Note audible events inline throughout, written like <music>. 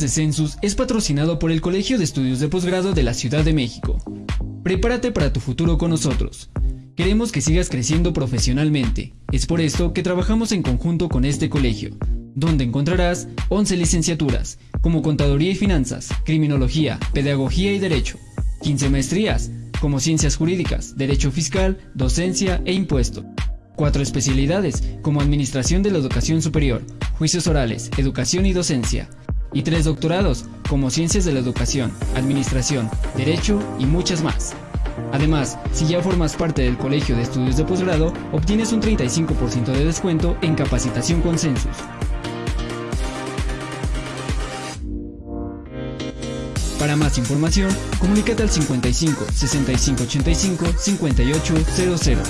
De Census es patrocinado por el Colegio de Estudios de Posgrado de la Ciudad de México. Prepárate para tu futuro con nosotros. Queremos que sigas creciendo profesionalmente. Es por esto que trabajamos en conjunto con este colegio, donde encontrarás 11 licenciaturas, como Contaduría y Finanzas, Criminología, Pedagogía y Derecho, 15 maestrías, como Ciencias Jurídicas, Derecho Fiscal, Docencia e Impuesto. Cuatro especialidades, como Administración de la Educación Superior, Juicios Orales, Educación y Docencia, y tres doctorados, como Ciencias de la Educación, Administración, Derecho y muchas más. Además, si ya formas parte del Colegio de Estudios de Posgrado, obtienes un 35% de descuento en capacitación con Census. Para más información, comunícate al 55 65 85 5800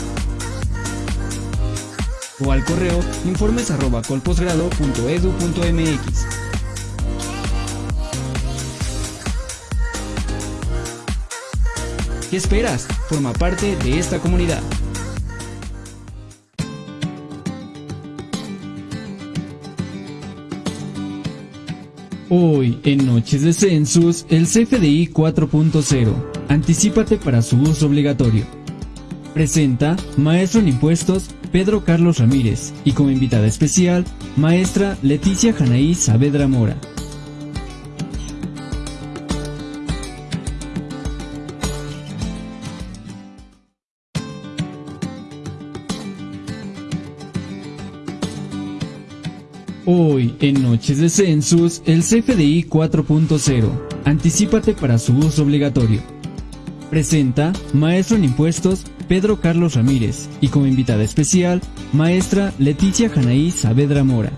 o al correo informes ¿Qué esperas? Forma parte de esta comunidad. Hoy, en Noches de Census, el CFDI 4.0. Anticípate para su uso obligatorio. Presenta Maestro en Impuestos Pedro Carlos Ramírez y como invitada especial, Maestra Leticia Janaí Saavedra Mora. Hoy, en Noches de Census, el CFDI 4.0. Anticípate para su uso obligatorio. Presenta Maestro en Impuestos Pedro Carlos Ramírez y como invitada especial, Maestra Leticia Janaí Saavedra Mora.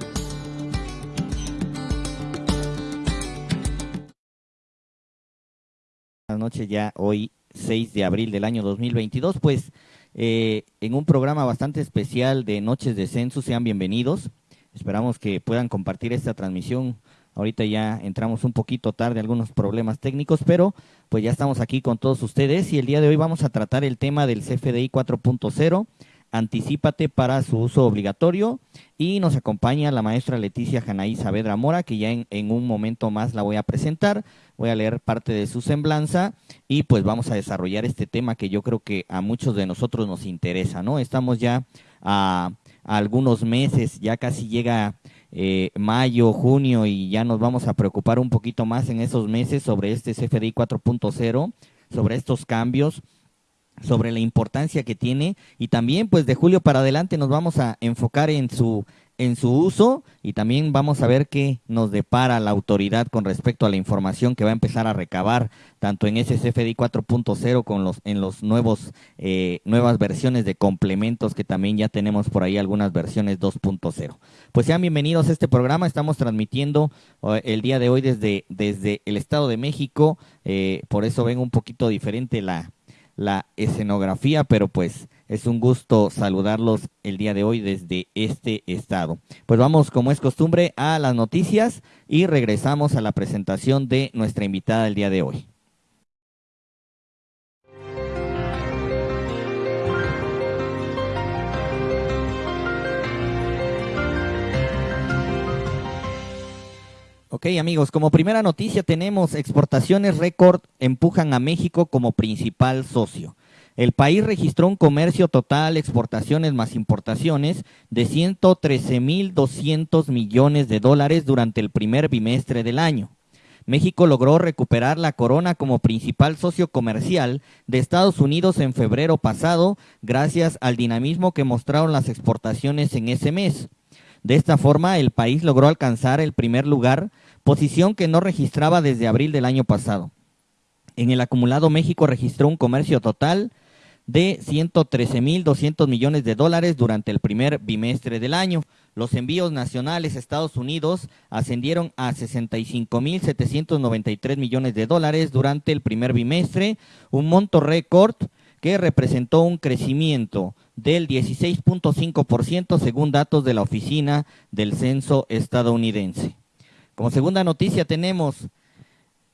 Buenas noches ya hoy 6 de abril del año 2022, pues eh, en un programa bastante especial de Noches de Census, sean bienvenidos. Esperamos que puedan compartir esta transmisión. Ahorita ya entramos un poquito tarde, algunos problemas técnicos, pero pues ya estamos aquí con todos ustedes y el día de hoy vamos a tratar el tema del CFDI 4.0. Anticípate para su uso obligatorio y nos acompaña la maestra Leticia Janaí Saavedra Mora, que ya en, un momento más la voy a presentar, voy a leer parte de su semblanza y pues vamos a desarrollar este tema que yo creo que a muchos de nosotros nos interesa, ¿no? Estamos ya a algunos meses, ya casi llega eh, mayo, junio y ya nos vamos a preocupar un poquito más en esos meses sobre este CFDI 4.0, sobre estos cambios, sobre la importancia que tiene y también pues de julio para adelante nos vamos a enfocar en su en su uso y también vamos a ver qué nos depara la autoridad con respecto a la información que va a empezar a recabar tanto en ese CFDI 4.0 con los en los nuevos eh, nuevas versiones de complementos que también ya tenemos por ahí algunas versiones 2.0. Pues sean bienvenidos a este programa, estamos transmitiendo uh, el día de hoy desde desde el Estado de México, eh, por eso ven un poquito diferente la la escenografía, pero pues es un gusto saludarlos el día de hoy desde este estado. Pues vamos, como es costumbre, a las noticias y regresamos a la presentación de nuestra invitada el día de hoy. Ok amigos, como primera noticia tenemos exportaciones récord empujan a México como principal socio. El país registró un comercio total, exportaciones más importaciones, de 113.200 millones de dólares durante el primer bimestre del año. México logró recuperar la corona como principal socio comercial de Estados Unidos en febrero pasado, gracias al dinamismo que mostraron las exportaciones en ese mes. De esta forma, el país logró alcanzar el primer lugar, posición que no registraba desde abril del año pasado. En el acumulado, México registró un comercio total de 113.200 millones de dólares durante el primer bimestre del año. Los envíos nacionales a Estados Unidos ascendieron a 65.793 millones de dólares durante el primer bimestre, un monto récord que representó un crecimiento del 16.5% según datos de la Oficina del Censo estadounidense. Como segunda noticia tenemos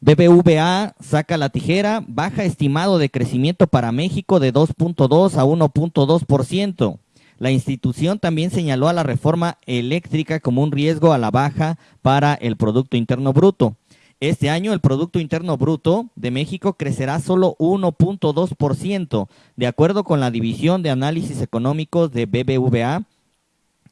BBVA saca la tijera, baja estimado de crecimiento para México de 2.2 a 1.2%. La institución también señaló a la reforma eléctrica como un riesgo a la baja para el Producto Interno Bruto. Este año el Producto Interno Bruto de México crecerá solo 1.2%, de acuerdo con la División de Análisis Económicos de BBVA.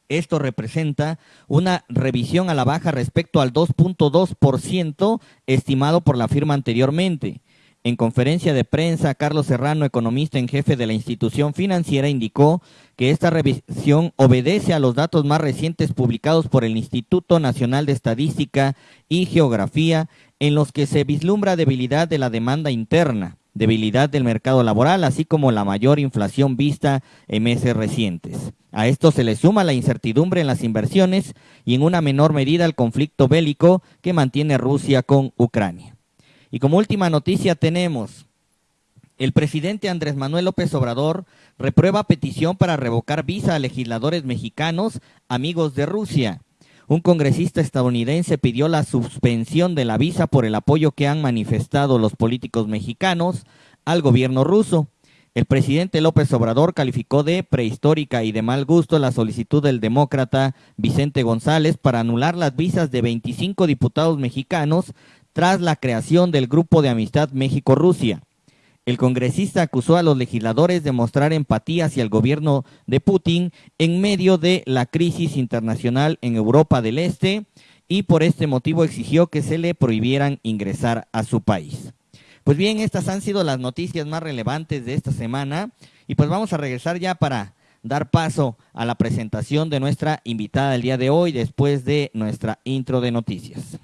Esto representa una revisión a la baja respecto al 2.2% estimado por la firma anteriormente. En conferencia de prensa, Carlos Serrano, economista en jefe de la institución financiera, indicó que esta revisión obedece a los datos más recientes publicados por el Instituto Nacional de Estadística y Geografía, en los que se vislumbra debilidad de la demanda interna, debilidad del mercado laboral, así como la mayor inflación vista en meses recientes. A esto se le suma la incertidumbre en las inversiones y en una menor medida el conflicto bélico que mantiene Rusia con Ucrania. Y como última noticia tenemos, el presidente Andrés Manuel López Obrador reprueba petición para revocar visa a legisladores mexicanos amigos de Rusia. Un congresista estadounidense pidió la suspensión de la visa por el apoyo que han manifestado los políticos mexicanos al gobierno ruso. El presidente López Obrador calificó de prehistórica y de mal gusto la solicitud del demócrata Vicente González para anular las visas de 25 diputados mexicanos tras la creación del Grupo de Amistad México-Rusia. El congresista acusó a los legisladores de mostrar empatía hacia el gobierno de Putin en medio de la crisis internacional en Europa del Este y por este motivo exigió que se le prohibieran ingresar a su país. Pues bien, estas han sido las noticias más relevantes de esta semana y pues vamos a regresar ya para dar paso a la presentación de nuestra invitada el día de hoy después de nuestra intro de noticias.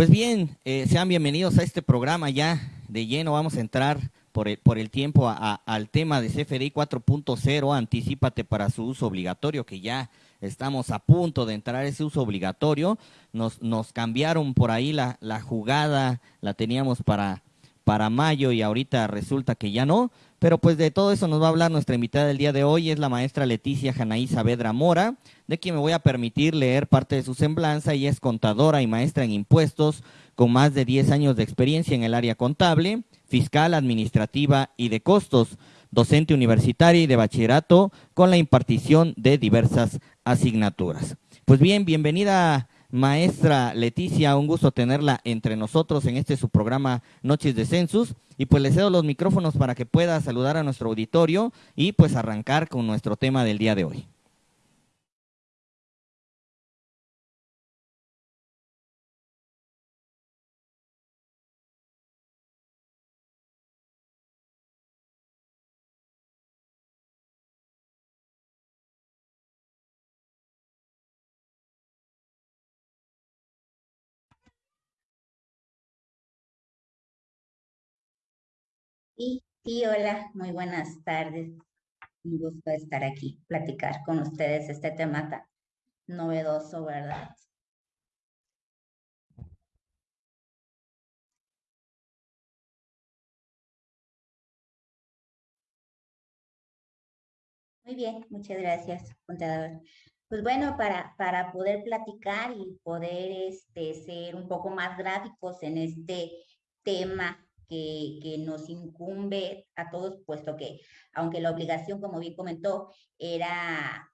Pues bien, eh, sean bienvenidos a este programa ya de lleno. Vamos a entrar por el, por el tiempo al tema de CFDI 4.0, anticipate para su uso obligatorio, que ya estamos a punto de entrar a ese uso obligatorio. Nos, nos cambiaron por ahí la, la jugada, la teníamos para, para mayo y ahorita resulta que ya no. Pero pues de todo eso nos va a hablar nuestra invitada del día de hoy, es la maestra Leticia Janaí Saavedra Mora, de quien me voy a permitir leer parte de su semblanza. y es contadora y maestra en impuestos, con más de 10 años de experiencia en el área contable, fiscal, administrativa y de costos, docente universitaria y de bachillerato, con la impartición de diversas asignaturas. Pues bien, bienvenida maestra Leticia, un gusto tenerla entre nosotros en este su programa Noches de Census. Y pues le cedo los micrófonos para que pueda saludar a nuestro auditorio y pues arrancar con nuestro tema del día de hoy. Sí, hola, muy buenas tardes. Un gusto estar aquí, platicar con ustedes este tema tan novedoso, ¿verdad? Muy bien, muchas gracias, contador. Pues bueno, para, para poder platicar y poder este, ser un poco más gráficos en este tema que, nos incumbe a todos, puesto que, aunque la obligación, como bien comentó, era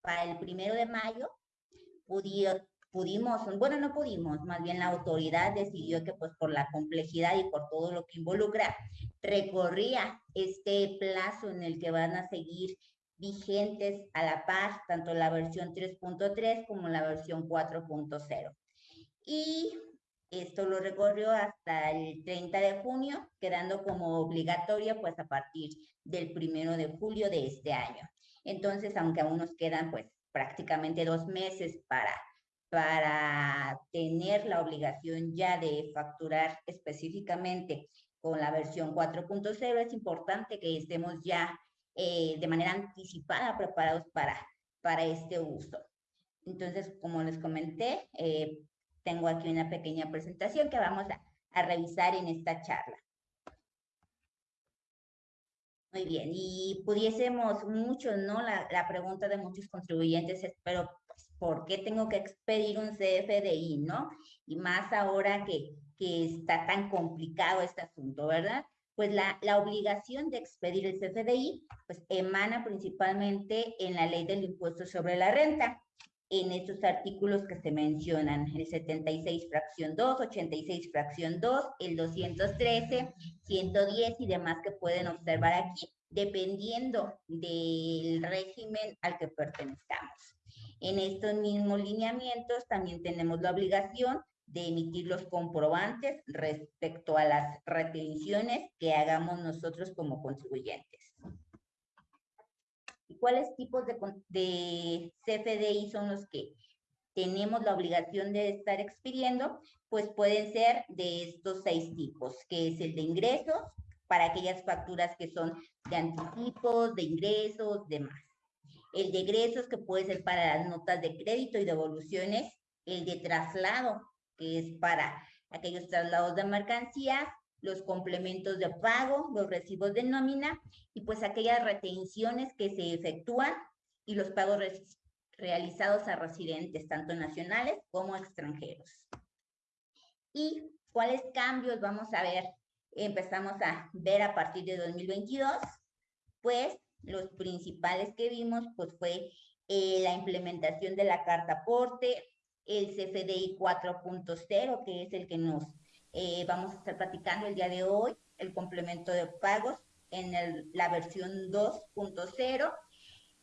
para el primero de mayo, pudimos, bueno, no pudimos, más bien la autoridad decidió que pues por la complejidad y por todo lo que involucra, recorría este plazo en el que van a seguir vigentes a la par, tanto la versión 3.3 como la versión 4.0. Y esto lo recorrió hasta el 30 de junio, quedando como obligatoria pues a partir del primero de julio de este año. Entonces, aunque aún nos quedan pues prácticamente dos meses para, para tener la obligación ya de facturar específicamente con la versión 4.0, es importante que estemos ya eh, de manera anticipada preparados para, para este uso. Entonces, como les comenté, eh, tengo aquí una pequeña presentación que vamos a, revisar en esta charla. Muy bien, y pudiésemos mucho, ¿no? La, la pregunta de muchos contribuyentes es, pero pues, ¿por qué tengo que expedir un CFDI, no? Y más ahora que, que está tan complicado este asunto, ¿verdad? Pues la, la obligación de expedir el CFDI, pues emana principalmente en la ley del impuesto sobre la renta en estos artículos que se mencionan, el 76 fracción 2, 86 fracción 2, el 213, 110 y demás que pueden observar aquí, dependiendo del régimen al que pertenezcamos. En estos mismos lineamientos también tenemos la obligación de emitir los comprobantes respecto a las retenciones que hagamos nosotros como contribuyentes cuáles tipos de, de CFDI son los que tenemos la obligación de estar expidiendo, pues pueden ser de estos seis tipos, que es el de ingresos, para aquellas facturas que son de anticipos, de ingresos, demás. El de egresos, que puede ser para las notas de crédito y devoluciones. El de traslado, que es para aquellos traslados de mercancías los complementos de pago, los recibos de nómina y pues aquellas retenciones que se efectúan y los pagos realizados a residentes, tanto nacionales como extranjeros. ¿Y cuáles cambios vamos a ver? Empezamos a ver a partir de 2022, pues los principales que vimos pues fue eh, la implementación de la carta aporte, el CFDI 4.0, que es el que nos eh, vamos a estar platicando el día de hoy el complemento de pagos en la versión 2.0,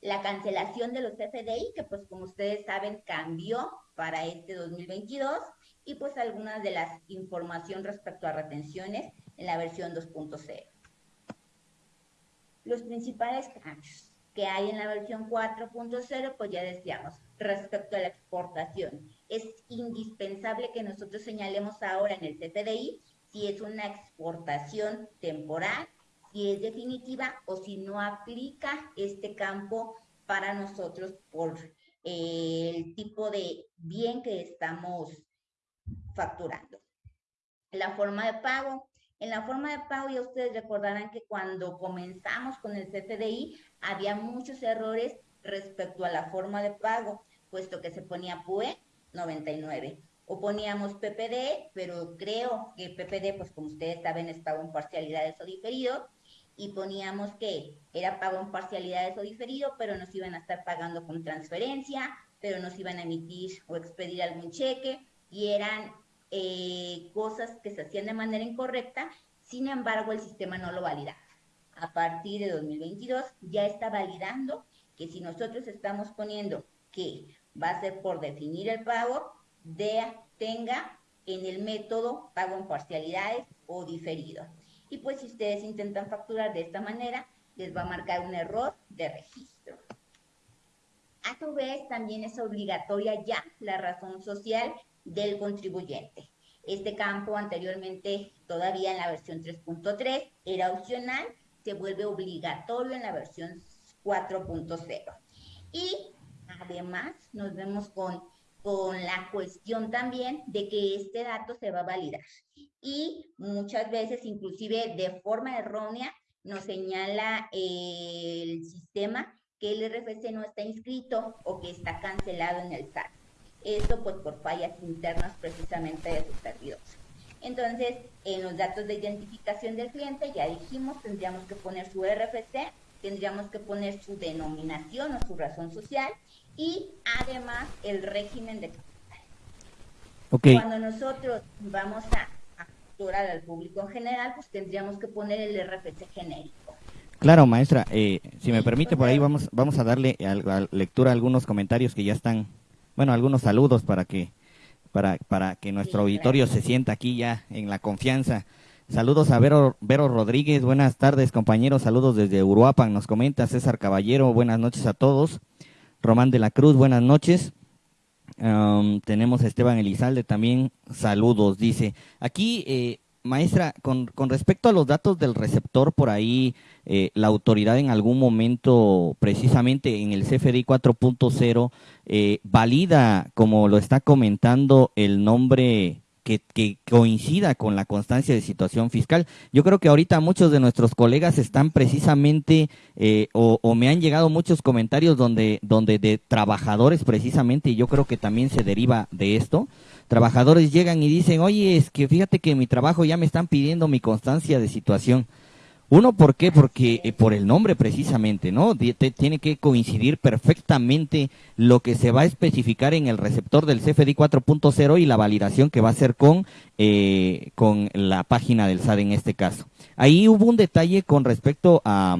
la cancelación de los FDI, que pues como ustedes saben cambió para este 2022, y pues algunas de las información respecto a retenciones en la versión 2.0. Los principales cambios que hay en la versión 4.0, pues ya decíamos, respecto a la exportación es indispensable que nosotros señalemos ahora en el CFDI si es una exportación temporal, si es definitiva o si no aplica este campo para nosotros por eh, el tipo de bien que estamos facturando. La forma de pago. En la forma de pago ya ustedes recordarán que cuando comenzamos con el CFDI había muchos errores respecto a la forma de pago, puesto que se ponía PUE 99. O poníamos PPD, pero creo que PPD, pues como ustedes saben, es pago en parcialidades o diferido, y poníamos que era pago en parcialidades o diferido, pero nos iban a estar pagando con transferencia, pero nos iban a emitir o expedir algún cheque, y eran eh, cosas que se hacían de manera incorrecta, sin embargo el sistema no lo validaba. A partir de 2022 ya está validando que si nosotros estamos poniendo que va a ser por definir el pago, de, tenga en el método pago en parcialidades o diferido. Y pues si ustedes intentan facturar de esta manera, les va a marcar un error de registro. A su vez, también es obligatoria ya la razón social del contribuyente. Este campo anteriormente, todavía en la versión 3.3, era opcional, se vuelve obligatorio en la versión 4.0. Y Además, nos vemos con, con la cuestión también de que este dato se va a validar. Y muchas veces, inclusive de forma errónea, nos señala el sistema que el RFC no está inscrito o que está cancelado en el SAT. Esto pues por fallas internas precisamente de sus servidores. Entonces, en los datos de identificación del cliente, ya dijimos, tendríamos que poner su RFC, tendríamos que poner su denominación o su razón social y además el régimen de capital. Cuando nosotros vamos a facturar al público en general, pues tendríamos que poner el RFC genérico. Claro, maestra, eh, si me permite, por ahí vamos, vamos a darle a, lectura a algunos comentarios que ya están, bueno, algunos saludos para que, para, para que nuestro auditorio se sienta aquí ya en la confianza. Saludos a Vero, Vero Rodríguez, buenas tardes compañeros, saludos desde Uruapan, nos comenta César Caballero, buenas noches a todos. Román de la Cruz, buenas noches. tenemos a Esteban Elizalde también, saludos, dice. Aquí, eh, maestra, con, respecto a los datos del receptor, por ahí eh, la autoridad en algún momento, precisamente en el CFDI 4.0, eh, valida, como lo está comentando, el nombre que, coincida con la constancia de situación fiscal. Yo creo que ahorita muchos de nuestros colegas están precisamente, eh, o, me han llegado muchos comentarios donde, donde de trabajadores precisamente, y yo creo que también se deriva de esto, trabajadores llegan y dicen, oye, es que fíjate que mi trabajo ya me están pidiendo mi constancia de situación. Uno, ¿por qué? Porque eh, por el nombre precisamente, ¿no? tiene que coincidir perfectamente lo que se va a especificar en el receptor del CFDI 4.0 y la validación que va a hacer con, eh, con la página del SAD en este caso. Ahí hubo un detalle con respecto a,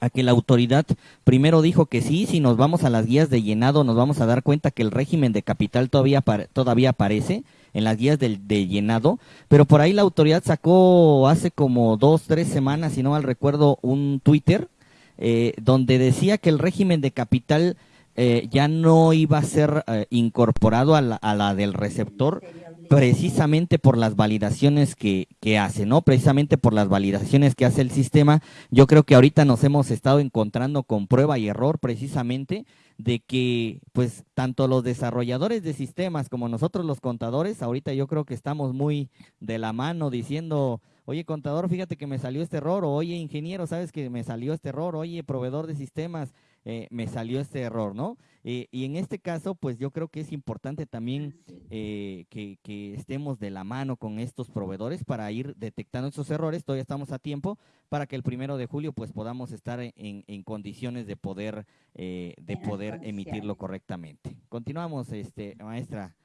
a que la autoridad primero dijo que sí, si nos vamos a las guías de llenado nos vamos a dar cuenta que el régimen de capital todavía, todavía aparece en las guías del, de llenado, pero por ahí la autoridad sacó hace como dos, tres semanas, si no mal recuerdo, un Twitter eh, donde decía que el régimen de capital eh, ya no iba a ser eh, incorporado a la, a la del receptor precisamente por las validaciones que, que, hace, ¿no? Precisamente por las validaciones que hace el sistema. Yo creo que ahorita nos hemos estado encontrando con prueba y error precisamente de que pues tanto los desarrolladores de sistemas como nosotros los contadores, ahorita yo creo que estamos muy de la mano diciendo, oye contador, fíjate que me salió este error, o oye ingeniero, sabes que me salió este error, oye proveedor de sistemas, eh, me salió este error, ¿no? Eh, y en este caso, pues yo creo que es importante también eh, que, que, estemos de la mano con estos proveedores para ir detectando esos errores. Todavía estamos a tiempo para que el primero de julio, pues podamos estar en, en condiciones de poder, eh, de poder emitirlo correctamente. Continuamos, este, maestra.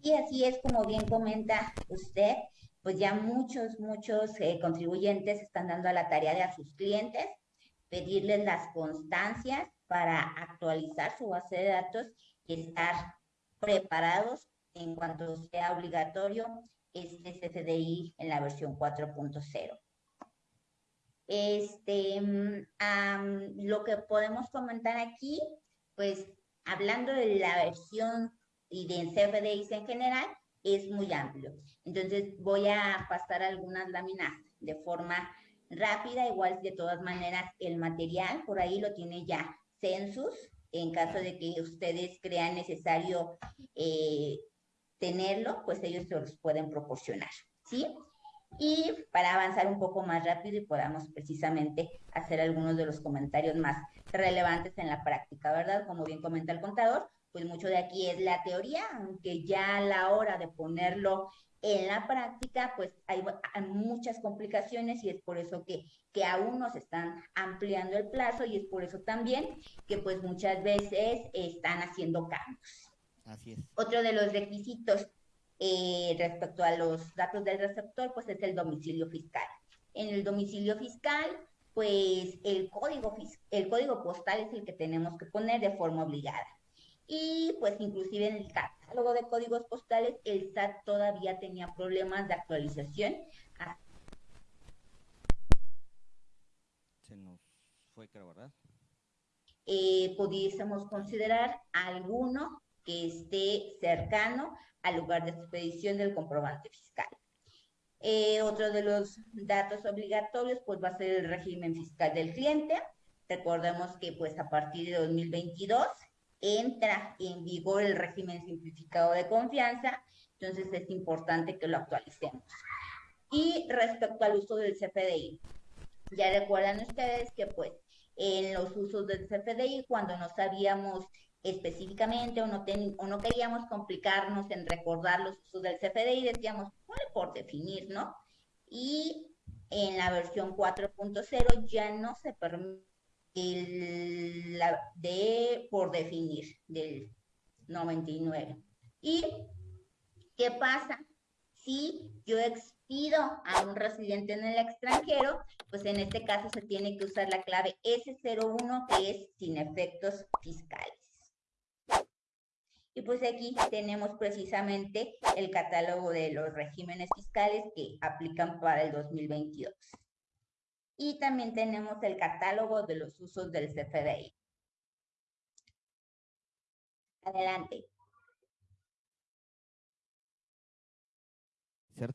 Y así es como bien comenta usted, pues ya muchos, muchos contribuyentes están dando a la tarea de a sus clientes pedirles las constancias para actualizar su base de datos y estar preparados en cuanto sea obligatorio este CFDI en la versión 4.0. Este, lo que podemos comentar aquí, pues hablando de la versión y de CFDIs en general, es muy amplio. Entonces voy a pasar algunas láminas de forma rápida, igual de todas maneras el material, por ahí lo tiene ya Census, en caso de que ustedes crean necesario eh, tenerlo, pues ellos se los pueden proporcionar, ¿sí? Y para avanzar un poco más rápido y podamos precisamente hacer algunos de los comentarios más relevantes en la práctica, ¿verdad? Como bien comenta el contador, pues mucho de aquí es la teoría, aunque ya a la hora de ponerlo en la práctica, pues hay, muchas complicaciones y es por eso que, que aún nos están ampliando el plazo y es por eso también que pues muchas veces están haciendo cambios. Así es. Otro de los requisitos eh, respecto a los datos del receptor, pues es el domicilio fiscal. En el domicilio fiscal, pues el código, el código postal es el que tenemos que poner de forma obligada. Y pues inclusive en el catálogo de códigos postales, el SAT todavía tenía problemas de actualización. Se nos fue, creo, ¿verdad? Eh, pudiésemos considerar alguno que esté cercano al lugar de expedición del comprobante fiscal. Eh, otro de los datos obligatorios pues va a ser el régimen fiscal del cliente. Recordemos que pues a partir de 2022 entra en vigor el régimen simplificado de confianza, entonces es importante que lo actualicemos. Y respecto al uso del CFDI, ya recuerdan ustedes que pues en los usos del CFDI, cuando no sabíamos específicamente o no, o no queríamos complicarnos en recordar los usos del CFDI, decíamos, bueno, por definir, ¿no? Y en la versión 4.0 ya no se permite el, de por definir del 99. ¿Y qué pasa? Si yo expido a un residente en el extranjero, pues en este caso se tiene que usar la clave S01 que es sin efectos fiscales. Y pues aquí tenemos precisamente el catálogo de los regímenes fiscales que aplican para el 2022 y también tenemos el catálogo de los usos del CFDI. Adelante.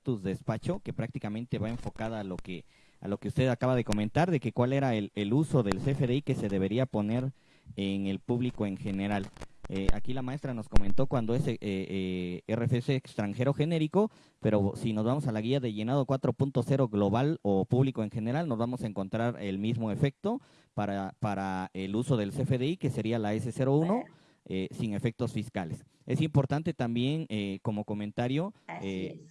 tu despacho, que prácticamente va enfocada a lo que a lo que usted acaba de comentar, de que cuál era el, el uso del CFDI que se debería poner en el público en general. Eh, aquí la maestra nos comentó cuando es eh, eh, RFC extranjero genérico, pero si nos vamos a la guía de llenado 4.0 global o público en general, nos vamos a encontrar el mismo efecto para, para el uso del CFDI, que sería la S01 eh, sin efectos fiscales. Es importante también, como comentario,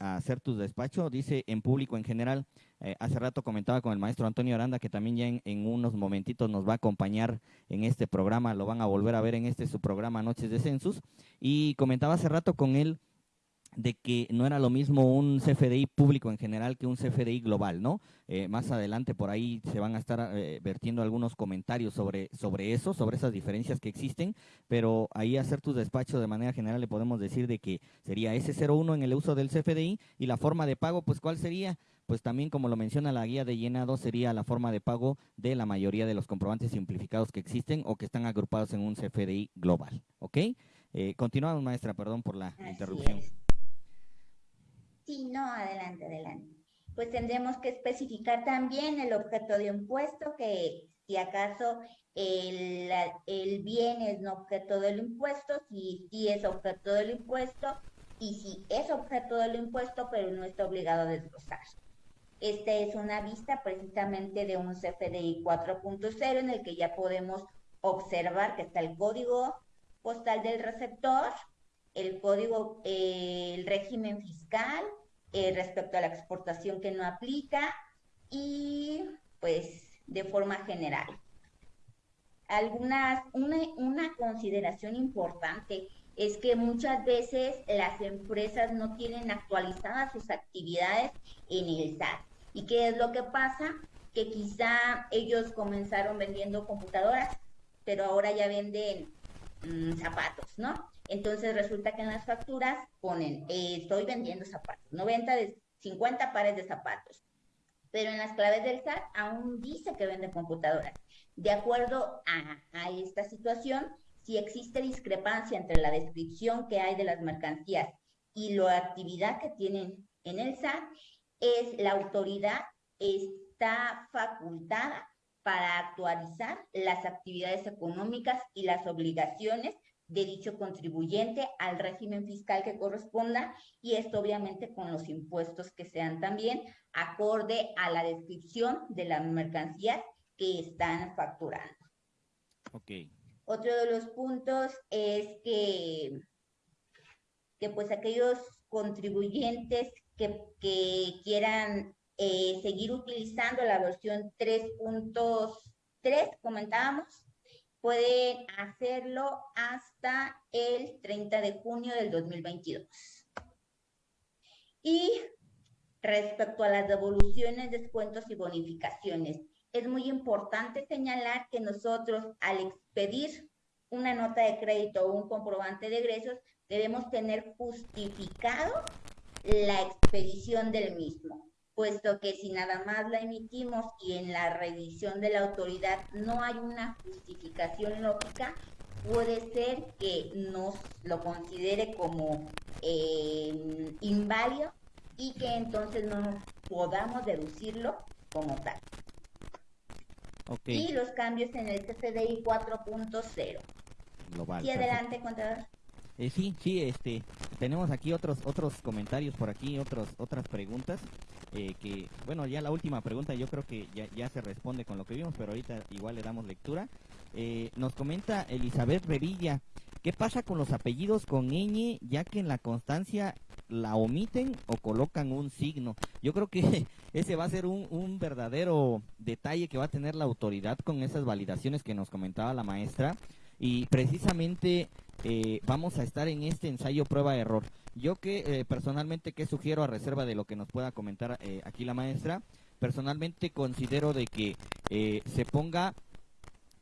hacer tu despacho, dice en público en general. Hace rato comentaba con el maestro Antonio Aranda que también ya en, unos momentitos nos va a acompañar en este programa, lo van a volver a ver en este su programa Noches de Census. Y comentaba hace rato con él de que no era lo mismo un CFDI público en general que un CFDI global, ¿no? Eh, más adelante por ahí se van a estar eh, vertiendo algunos comentarios sobre, sobre eso, sobre esas diferencias que existen, pero ahí hacer tu despacho de manera general le podemos decir de que sería S01 en el uso del CFDI y la forma de pago, pues ¿cuál sería? Pues también como lo menciona la guía de llenado sería la forma de pago de la mayoría de los comprobantes simplificados que existen o que están agrupados en un CFDI global, ¿ok? Eh, continuamos maestra, perdón por la interrupción. Sí, no, adelante, adelante. Pues tendremos que especificar también el objeto de impuesto, que si acaso el, el bien es no objeto del impuesto, si sí es objeto del impuesto, y si es objeto del impuesto, pero no está obligado a desglosar. Esta es una vista precisamente de un CFDI 4.0 en el que ya podemos observar que está el código postal del receptor, el código, eh, el régimen fiscal eh, respecto a la exportación que no aplica y pues de forma general. Algunas, una, una consideración importante es que muchas veces las empresas no tienen actualizadas sus actividades en el SAT. ¿Y qué es lo que pasa? Que quizá ellos comenzaron vendiendo computadoras, pero ahora ya venden mm, zapatos, ¿no? Entonces resulta que en las facturas ponen, eh, estoy vendiendo zapatos, 90 de 50 pares de zapatos. Pero en las claves del SAT aún dice que vende computadoras. De acuerdo a, a esta situación, si existe discrepancia entre la descripción que hay de las mercancías y la actividad que tienen en el SAT, es la autoridad está facultada para actualizar las actividades económicas y las obligaciones de dicho contribuyente al régimen fiscal que corresponda y esto obviamente con los impuestos que sean también acorde a la descripción de las mercancías que están facturando. Ok. Otro de los puntos es que, que pues aquellos contribuyentes que, quieran eh, seguir utilizando la versión 3.3, comentábamos, pueden hacerlo hasta el 30 de junio del 2022. Y respecto a las devoluciones, descuentos y bonificaciones, es muy importante señalar que nosotros al expedir una nota de crédito o un comprobante de egresos, debemos tener justificado la expedición del mismo puesto que si nada más la emitimos y en la revisión de la autoridad no hay una justificación lógica, puede ser que nos lo considere como eh, inválido y que entonces no podamos deducirlo como tal. Y los cambios en el CFDI 4.0. Y adelante, contador. Eh, sí, sí, este, tenemos aquí otros otros comentarios por aquí, otros otras preguntas. Eh, que, bueno, ya la última pregunta yo creo que ya, ya, se responde con lo que vimos, pero ahorita igual le damos lectura. Eh, nos comenta Elizabeth Revilla, ¿qué pasa con los apellidos con ñ, ya que en la constancia la omiten o colocan un signo? Yo creo que <laughs> ese va a ser un, un verdadero detalle que va a tener la autoridad con esas validaciones que nos comentaba la maestra. Y precisamente eh, vamos a estar en este ensayo prueba-error. Yo que eh, personalmente que sugiero a reserva de lo que nos pueda comentar eh, aquí la maestra, personalmente considero de que se ponga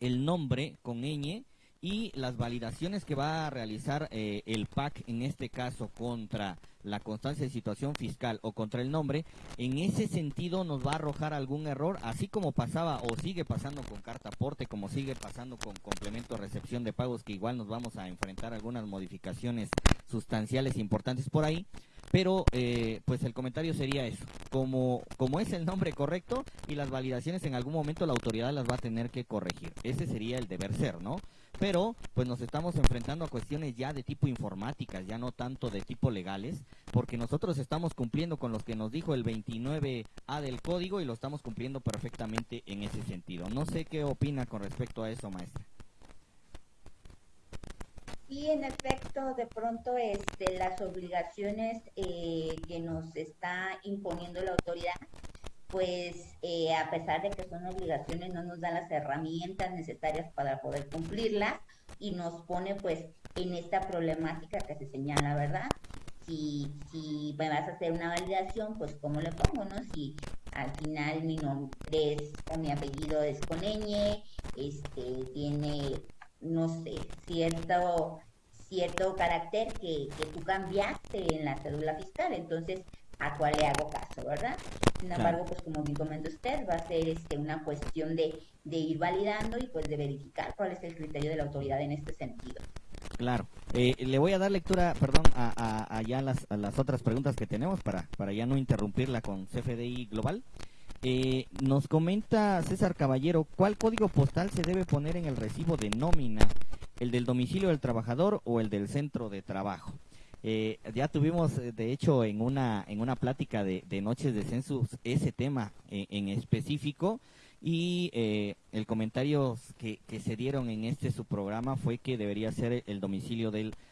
el nombre con ñ y las validaciones que va a realizar eh, el PAC en este caso contra la constancia de situación fiscal o contra el nombre, en ese sentido nos va a arrojar algún error, así como pasaba o sigue pasando con carta aporte, como sigue pasando con complemento recepción de pagos, que igual nos vamos a enfrentar algunas modificaciones sustanciales importantes por ahí. Pero eh, pues el comentario sería eso, como, como es el nombre correcto y las validaciones en algún momento la autoridad las va a tener que corregir. Ese sería el deber ser, ¿no? Pero pues nos estamos enfrentando a cuestiones ya de tipo informáticas, ya no tanto de tipo legales, porque nosotros estamos cumpliendo con los que nos dijo el 29A del código y lo estamos cumpliendo perfectamente en ese sentido. No sé qué opina con respecto a eso, maestra. Sí, en efecto, de pronto este, las obligaciones eh, que nos está imponiendo la autoridad, pues eh, a pesar de que son obligaciones, no nos dan las herramientas necesarias para poder cumplirlas y nos pone pues en esta problemática que se señala, ¿verdad? Si, si me vas a hacer una validación, pues ¿cómo le pongo, no? Si al final mi nombre es, o mi apellido es con este, tiene no sé, cierto, cierto carácter que, que tú cambiaste en la cédula fiscal. Entonces, ¿a cuál le hago caso, verdad? Sin embargo, pues como bien comenta usted, va a ser este, una cuestión de, de ir validando y pues de verificar cuál es el criterio de la autoridad en este sentido. Claro. Eh, le voy a dar lectura, perdón, a, a, ya las, a las otras preguntas que tenemos para, para ya no interrumpirla con CFDI Global. Eh, nos comenta César Caballero, ¿cuál código postal se debe poner en el recibo de nómina? ¿El del domicilio del trabajador o el del centro de trabajo? Eh, ya tuvimos, eh, de hecho, en una, en una plática de, Noches de Census ese tema en específico y el comentario que, que, se dieron en este su programa fue que debería ser el domicilio del trabajador,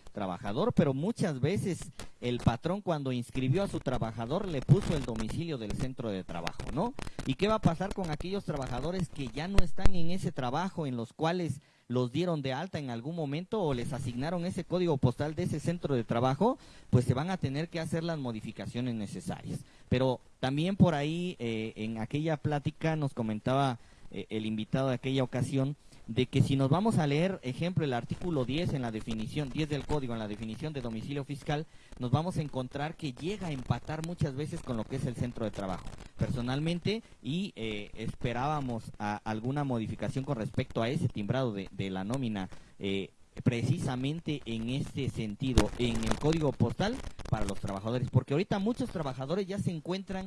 pero muchas veces el patrón cuando inscribió a su trabajador le puso el domicilio del centro de trabajo, ¿no? ¿Y qué va a pasar con aquellos trabajadores que ya no están en ese trabajo en los cuales los dieron de alta en algún momento o les asignaron ese código postal de ese centro de trabajo, pues se van a tener que hacer las modificaciones necesarias. Pero también por ahí, eh, en aquella plática nos comentaba eh, el invitado de aquella ocasión, de que si nos vamos a leer, ejemplo, el artículo 10 en la definición, 10 del código en la definición de domicilio fiscal, nos vamos a encontrar que llega a empatar muchas veces con lo que es el centro de trabajo. Personalmente, y eh, esperábamos alguna modificación con respecto a ese timbrado de, la nómina, eh, precisamente en este sentido, en el código postal para los trabajadores, porque ahorita muchos trabajadores ya se encuentran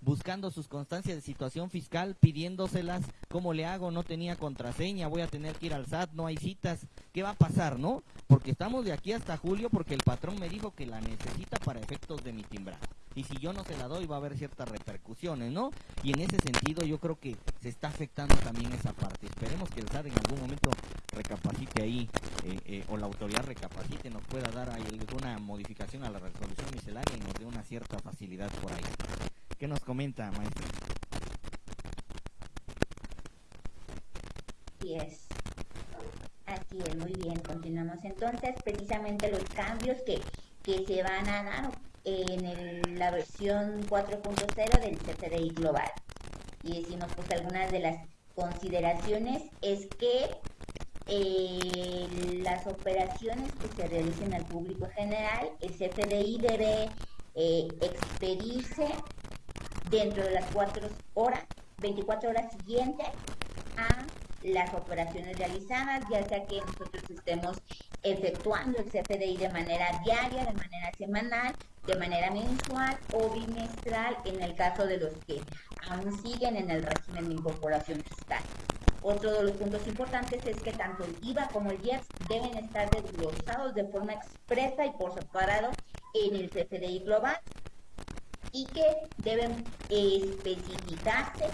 buscando sus constancias de situación fiscal, pidiéndoselas, ¿cómo le hago? No tenía contraseña, voy a tener que ir al SAT, no hay citas, ¿qué va a pasar, no? Porque estamos de aquí hasta julio porque el patrón me dijo que la necesita para efectos de mi timbrado. Y si yo no se la doy va a haber ciertas repercusiones, ¿no? Y en ese sentido yo creo que se está afectando también esa parte. Esperemos que el SAT en algún momento recapacite ahí, eh, eh, o la autoridad recapacite, nos pueda dar alguna modificación a la resolución miscelánea y nos dé una cierta facilidad por ahí. ¿Qué nos comenta, maestro? Así es. Así es, muy bien. Continuamos entonces. Precisamente los cambios que, que se van a dar en la versión 4.0 del CFDI Global. Y decimos, pues algunas de las consideraciones es que eh, las operaciones que se realicen al público general, el CFDI debe eh, expedirse dentro de las cuatro horas, 24 horas siguientes a las operaciones realizadas, ya sea que nosotros estemos efectuando el CFDI de manera diaria, de manera semanal, de manera mensual o bimestral en el caso de los que aún siguen en el régimen de incorporación fiscal. Otro de los puntos importantes es que tanto el IVA como el IEPS deben estar desglosados de forma expresa y por separado en el CFDI global y que deben especificarse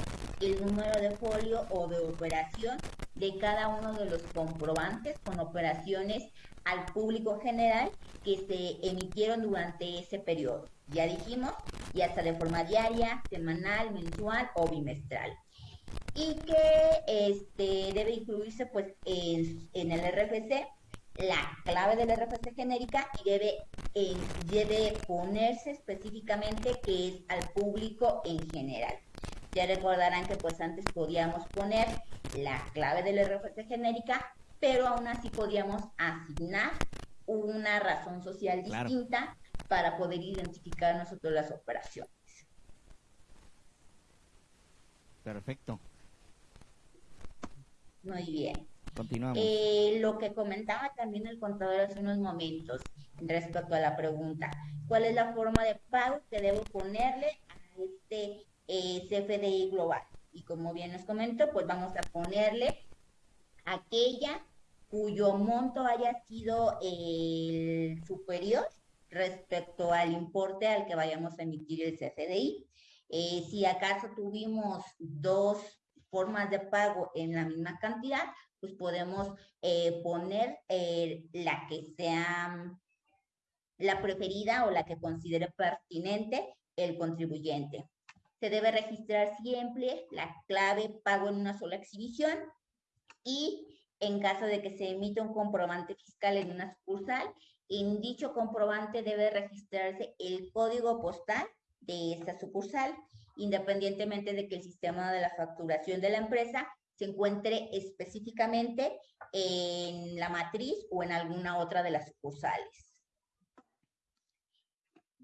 el número de folio o de operación de cada uno de los comprobantes con operaciones al público general que se emitieron durante ese periodo. Ya dijimos, ya sea de forma diaria, semanal, mensual o bimestral. Y que este, debe incluirse pues en, en el RFC la clave de la RFC genérica y debe, eh, debe ponerse específicamente que es al público en general. Ya recordarán que pues antes podíamos poner la clave de la RFC genérica, pero aún así podíamos asignar una razón social distinta para poder identificar nosotros las operaciones. Perfecto. Muy bien. Continuamos. Eh, lo que comentaba también el contador hace unos momentos, respecto a la pregunta. ¿Cuál es la forma de pago que debo ponerle a este eh, CFDI global? Y como bien nos comentó, pues vamos a ponerle aquella cuyo monto haya sido el superior respecto al importe al que vayamos a emitir el CFDI. Eh, si acaso tuvimos dos formas de pago en la misma cantidad, pues podemos eh, poner eh, la que sea la preferida o la que considere pertinente el contribuyente. Se debe registrar siempre la clave pago en una sola exhibición y en caso de que se emita un comprobante fiscal en una sucursal, en dicho comprobante debe registrarse el código postal de esta sucursal, independientemente de que el sistema de la facturación de la empresa se encuentre específicamente en la matriz o en alguna otra de las sucursales.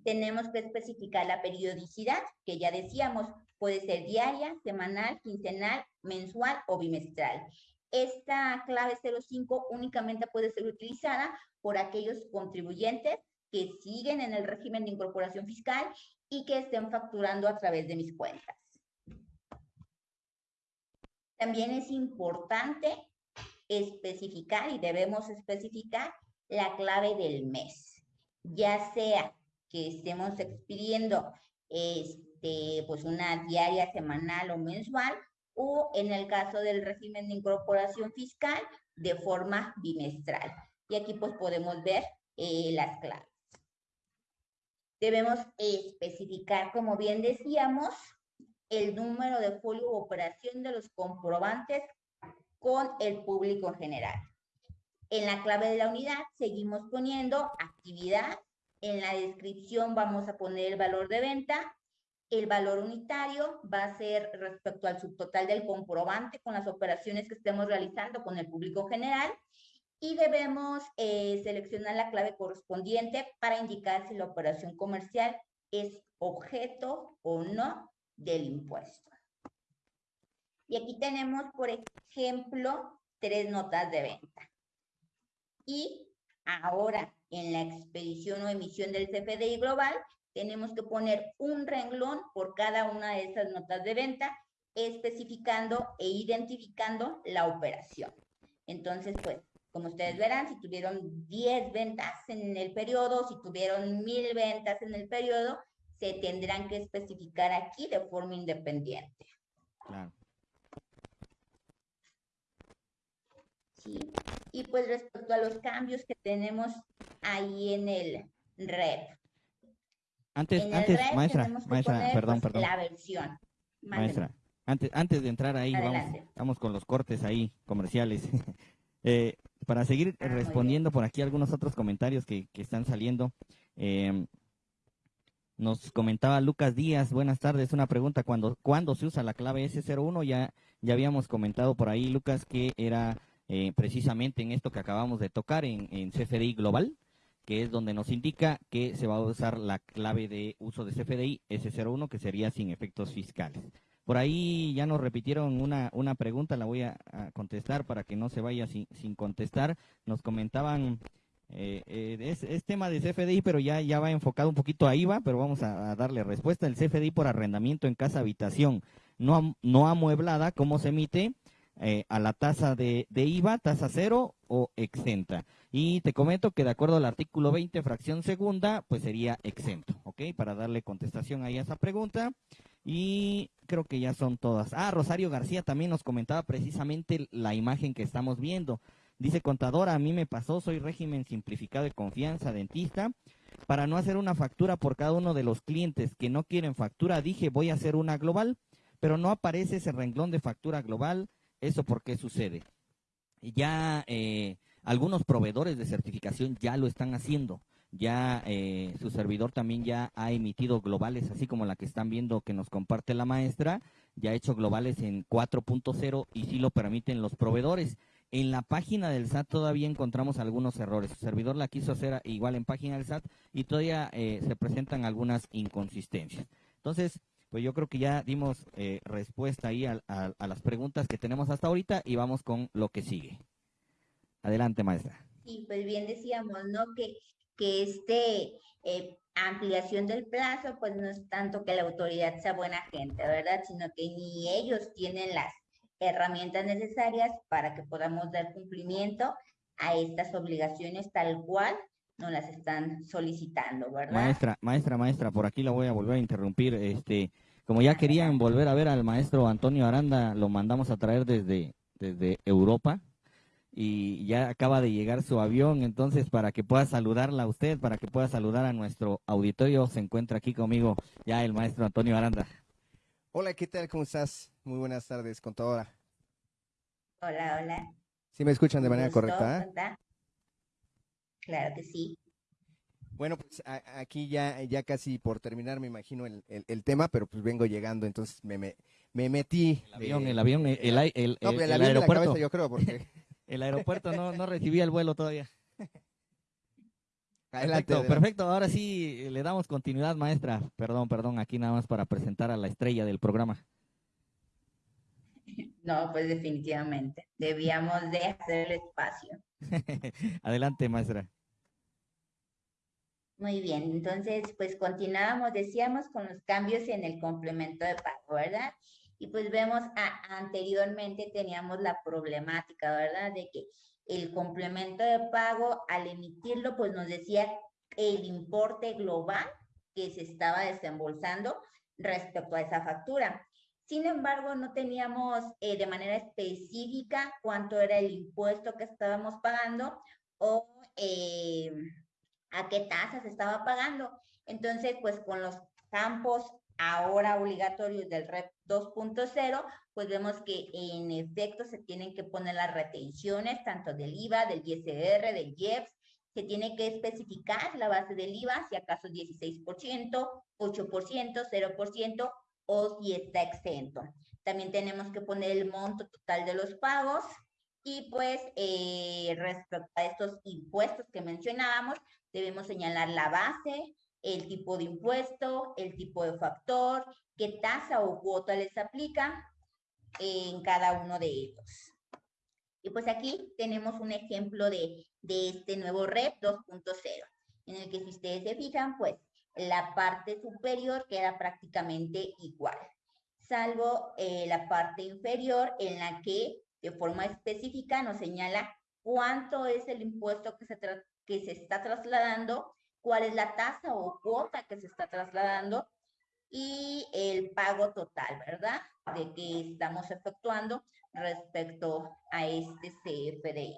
Tenemos que especificar la periodicidad, que ya decíamos, puede ser diaria, semanal, quincenal, mensual o bimestral. Esta clave 05 únicamente puede ser utilizada por aquellos contribuyentes que siguen en el régimen de incorporación fiscal y que estén facturando a través de mis cuentas. También es importante especificar y debemos especificar la clave del mes, ya sea que estemos expidiendo este, pues una diaria, semanal o mensual, o en el caso del régimen de incorporación fiscal, de forma bimestral. Y aquí pues podemos ver eh, las claves. Debemos especificar, como bien decíamos, el número de folio o operación de los comprobantes con el público en general. En la clave de la unidad seguimos poniendo actividad. En la descripción vamos a poner el valor de venta. El valor unitario va a ser respecto al subtotal del comprobante con las operaciones que estemos realizando con el público general. Y debemos eh, seleccionar la clave correspondiente para indicar si la operación comercial es objeto o no del impuesto. Y aquí tenemos, por ejemplo, tres notas de venta. Y ahora, en la expedición o emisión del CFDI global, tenemos que poner un renglón por cada una de esas notas de venta, especificando e identificando la operación. Entonces, pues, como ustedes verán, si tuvieron 10 ventas en el periodo, si tuvieron 1000 ventas en el periodo, se tendrán que especificar aquí de forma independiente. Claro. Sí. Y pues respecto a los cambios que tenemos ahí en el REP. Antes, antes, maestra, maestra, perdón, pues, perdón. La versión. Maestra, antes, antes de entrar ahí, vamos, con los cortes ahí comerciales. <laughs> eh, para seguir ah, respondiendo por aquí algunos otros comentarios que, que están saliendo. Eh, nos comentaba Lucas Díaz, buenas tardes, una pregunta, ¿cuándo, ¿cuándo se usa la clave S01? Ya, ya habíamos comentado por ahí, Lucas, que era eh, precisamente en esto que acabamos de tocar, en, en CFDI Global, que es donde nos indica que se va a usar la clave de uso de CFDI S01, que sería sin efectos fiscales. Por ahí ya nos repitieron una, una pregunta, la voy a, contestar para que no se vaya sin, sin contestar. Nos comentaban eh, eh, es, tema de CFDI, pero ya, ya va enfocado un poquito a IVA, pero vamos a, darle respuesta. El CFDI por arrendamiento en casa habitación no, no amueblada, ¿cómo se emite? Eh, a la tasa de, de, IVA, tasa cero o exenta. Y te comento que de acuerdo al artículo 20, fracción segunda, pues sería exento, ¿ok? Para darle contestación ahí a esa pregunta. Y creo que ya son todas. Ah, Rosario García también nos comentaba precisamente la imagen que estamos viendo. Dice contadora, a mí me pasó, soy régimen simplificado de confianza, dentista. Para no hacer una factura por cada uno de los clientes que no quieren factura, dije voy a hacer una global, pero no aparece ese renglón de factura global. ¿Eso por qué sucede? Ya eh, algunos proveedores de certificación ya lo están haciendo. Ya eh, su servidor también ya ha emitido globales, así como la que están viendo que nos comparte la maestra, ya ha hecho globales en 4.0 y sí lo permiten los proveedores. En la página del SAT todavía encontramos algunos errores. Su servidor la quiso hacer igual en página del SAT y todavía eh, se presentan algunas inconsistencias. Entonces, pues yo creo que ya dimos eh, respuesta ahí a, las preguntas que tenemos hasta ahorita y vamos con lo que sigue. Adelante, maestra. Sí, pues bien decíamos, ¿no? Que que este eh, ampliación del plazo, pues no es tanto que la autoridad sea buena gente, ¿verdad? Sino que ni ellos tienen las herramientas necesarias para que podamos dar cumplimiento a estas obligaciones tal cual nos las están solicitando, ¿verdad? Maestra, maestra, maestra, por aquí la voy a volver a interrumpir. Este, como ya querían volver a ver al maestro Antonio Aranda, lo mandamos a traer desde, desde Europa y ya acaba de llegar su avión, entonces para que pueda saludarla a usted, para que pueda saludar a nuestro auditorio, se encuentra aquí conmigo ya el maestro Antonio Aranda. Hola, ¿qué tal? ¿Cómo estás? Muy buenas tardes, contadora. Hola, hola. ¿Sí me escuchan de manera correcta? ¿eh? Claro que sí. Bueno, pues aquí ya, ya casi por terminar, me imagino el, el, tema, pero pues vengo llegando, entonces me, me, me metí. El avión, el avión, el, el, el, no, el aeropuerto. yo creo, porque <laughs> El aeropuerto no, no recibía el vuelo todavía. Perfecto, perfecto. Ahora sí le damos continuidad, maestra. Perdón, perdón, aquí nada más para presentar a la estrella del programa. No, pues definitivamente. Debíamos de hacer el espacio. <laughs> Adelante, maestra. Muy bien, entonces pues continuábamos, decíamos, con los cambios en el complemento de pago, ¿verdad? Y pues vemos, anteriormente teníamos la problemática, ¿verdad? De que el complemento de pago, al emitirlo, pues nos decía el importe global que se estaba desembolsando respecto a esa factura. Sin embargo, no teníamos eh, de manera específica cuánto era el impuesto que estábamos pagando o eh, a qué tasa se estaba pagando. Entonces, pues con los campos ahora obligatorios del REP 2.0, pues vemos que en efecto se tienen que poner las retenciones tanto del IVA, del ISR, del IEPS, se tiene que especificar la base del IVA, si acaso 16%, 8%, 0% o si está exento. También tenemos que poner el monto total de los pagos y pues eh, respecto a estos impuestos que mencionábamos, debemos señalar la base, el tipo de impuesto, el tipo de factor, qué tasa o cuota les aplica en cada uno de ellos. Y pues aquí tenemos un ejemplo de, este nuevo REP 2.0, en el que si ustedes se fijan, pues la parte superior queda prácticamente igual, salvo eh, la parte inferior en la que de forma específica nos señala cuánto es el impuesto que se, que se está trasladando cuál es la tasa o cuota que se está trasladando y el pago total, ¿verdad? De que estamos efectuando respecto a este CFDI.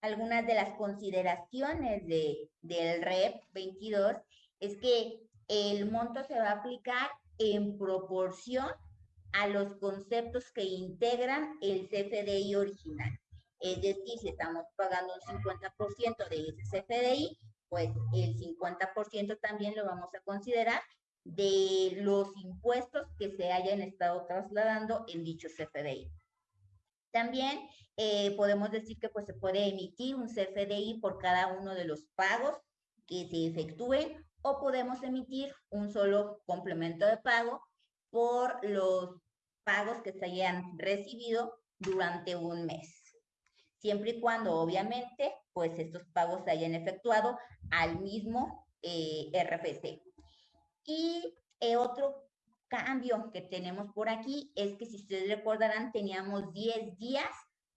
Algunas de las consideraciones de, del REP 22 es que el monto se va a aplicar en proporción a los conceptos que integran el CFDI original. Es decir, si estamos pagando un 50% de ese CFDI, pues el 50% también lo vamos a considerar de los impuestos que se hayan estado trasladando en dicho CFDI. También eh, podemos decir que pues, se puede emitir un CFDI por cada uno de los pagos que se efectúen o podemos emitir un solo complemento de pago por los pagos que se hayan recibido durante un mes siempre y cuando obviamente pues estos pagos se hayan efectuado al mismo eh, RFC. Y eh, otro cambio que tenemos por aquí es que si ustedes recordarán teníamos 10 días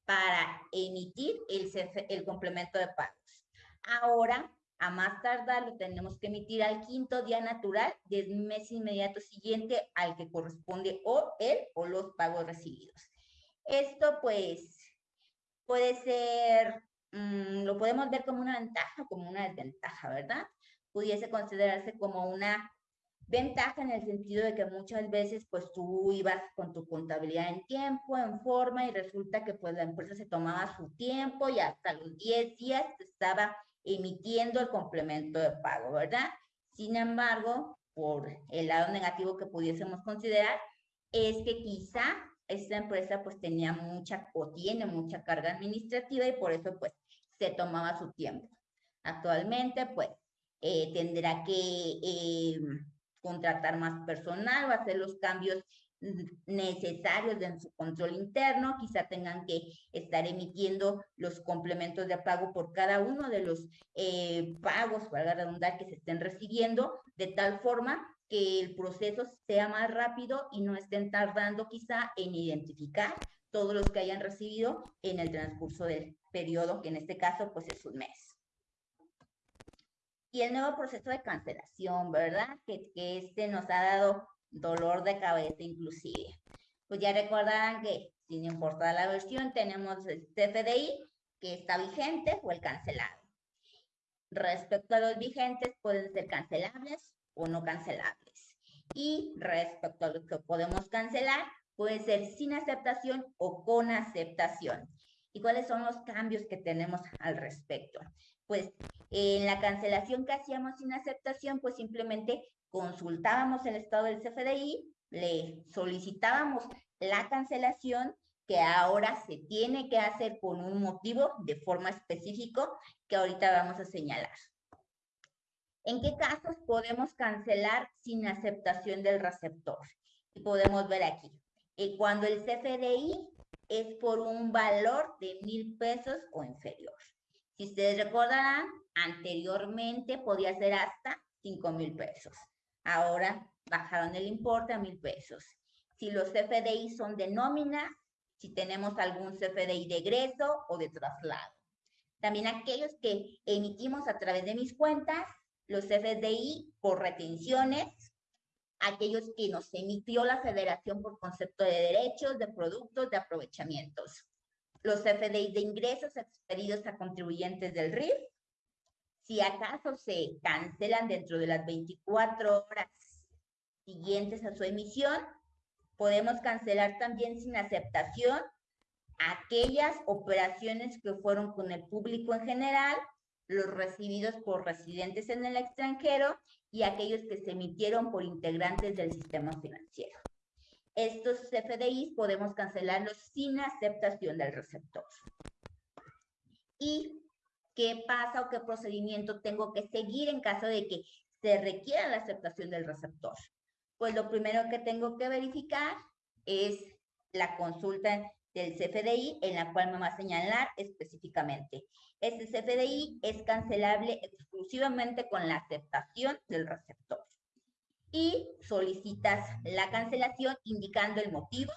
para emitir el, el complemento de pagos. Ahora, a más tardar, lo tenemos que emitir al quinto día natural del mes inmediato siguiente al que corresponde o él o los pagos recibidos. Esto pues puede ser, mm, lo podemos ver como una ventaja, como una desventaja, ¿verdad? Pudiese considerarse como una ventaja en el sentido de que muchas veces pues tú ibas con tu contabilidad en tiempo, en forma y resulta que pues la empresa se tomaba su tiempo y hasta los 10 días estaba emitiendo el complemento de pago, ¿verdad? Sin embargo, por el lado negativo que pudiésemos considerar, es que quizá esta empresa pues tenía mucha o tiene mucha carga administrativa y por eso pues se tomaba su tiempo. Actualmente pues eh, tendrá que eh, contratar más personal o hacer los cambios necesarios de su control interno, quizá tengan que estar emitiendo los complementos de pago por cada uno de los eh, pagos, para redundar, que se estén recibiendo, de tal forma que el proceso sea más rápido y no estén tardando quizá en identificar todos los que hayan recibido en el transcurso del periodo, que en este caso pues es un mes. Y el nuevo proceso de cancelación, ¿verdad? Que, que este nos ha dado dolor de cabeza inclusive. Pues ya recordarán que sin importar la versión tenemos el CFDI que está vigente o el cancelado. Respecto a los vigentes pueden ser cancelables o no cancelables. Y respecto a los que podemos cancelar puede ser sin aceptación o con aceptación. ¿Y cuáles son los cambios que tenemos al respecto? Pues en la cancelación que hacíamos sin aceptación, pues simplemente consultábamos el estado del CFDI, le solicitábamos la cancelación que ahora se tiene que hacer con un motivo de forma específico que ahorita vamos a señalar. ¿En qué casos podemos cancelar sin aceptación del receptor? Y podemos ver aquí. Eh, cuando el CFDI es por un valor de mil pesos o inferior. Si ustedes recordarán, anteriormente podía ser hasta cinco mil pesos. Ahora bajaron el importe a mil pesos. Si los CFDI son de nómina, si tenemos algún CFDI de egreso o de traslado. También aquellos que emitimos a través de mis cuentas, los CFDI por retenciones, aquellos que nos emitió la federación por concepto de derechos, de productos, de aprovechamientos. Los CFDI de ingresos expedidos a contribuyentes del RIF, si acaso se cancelan dentro de las 24 horas siguientes a su emisión, podemos cancelar también sin aceptación aquellas operaciones que fueron con el público en general, los recibidos por residentes en el extranjero y aquellos que se emitieron por integrantes del sistema financiero. Estos CFDIs podemos cancelarlos sin aceptación del receptor. Y qué pasa o qué procedimiento tengo que seguir en caso de que se requiera la aceptación del receptor. Pues lo primero que tengo que verificar es la consulta del CFDI en la cual me va a señalar específicamente. Este CFDI es cancelable exclusivamente con la aceptación del receptor. Y solicitas la cancelación indicando el motivo.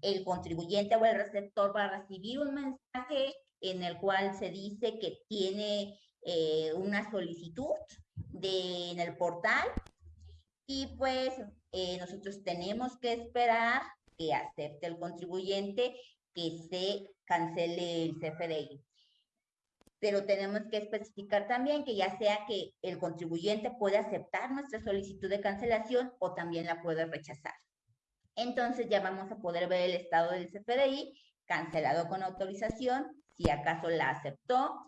El contribuyente o el receptor va a recibir un mensaje en el cual se dice que tiene eh, una solicitud en el portal y pues eh, nosotros tenemos que esperar que acepte el contribuyente que se cancele el CFDI. Pero tenemos que especificar también que ya sea que el contribuyente puede aceptar nuestra solicitud de cancelación o también la puede rechazar. Entonces ya vamos a poder ver el estado del CFDI cancelado con autorización si acaso la aceptó,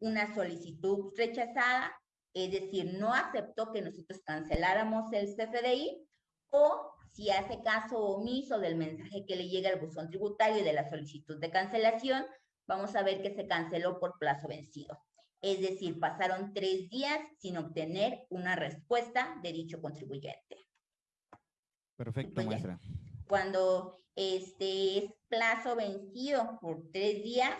una solicitud rechazada, es decir, no aceptó que nosotros canceláramos el CFDI, o si hace caso omiso del mensaje que le llega al buzón tributario de la solicitud de cancelación, vamos a ver que se canceló por plazo vencido. Es decir, pasaron tres días sin obtener una respuesta de dicho contribuyente. Perfecto, maestra. Cuando este es plazo vencido por tres días,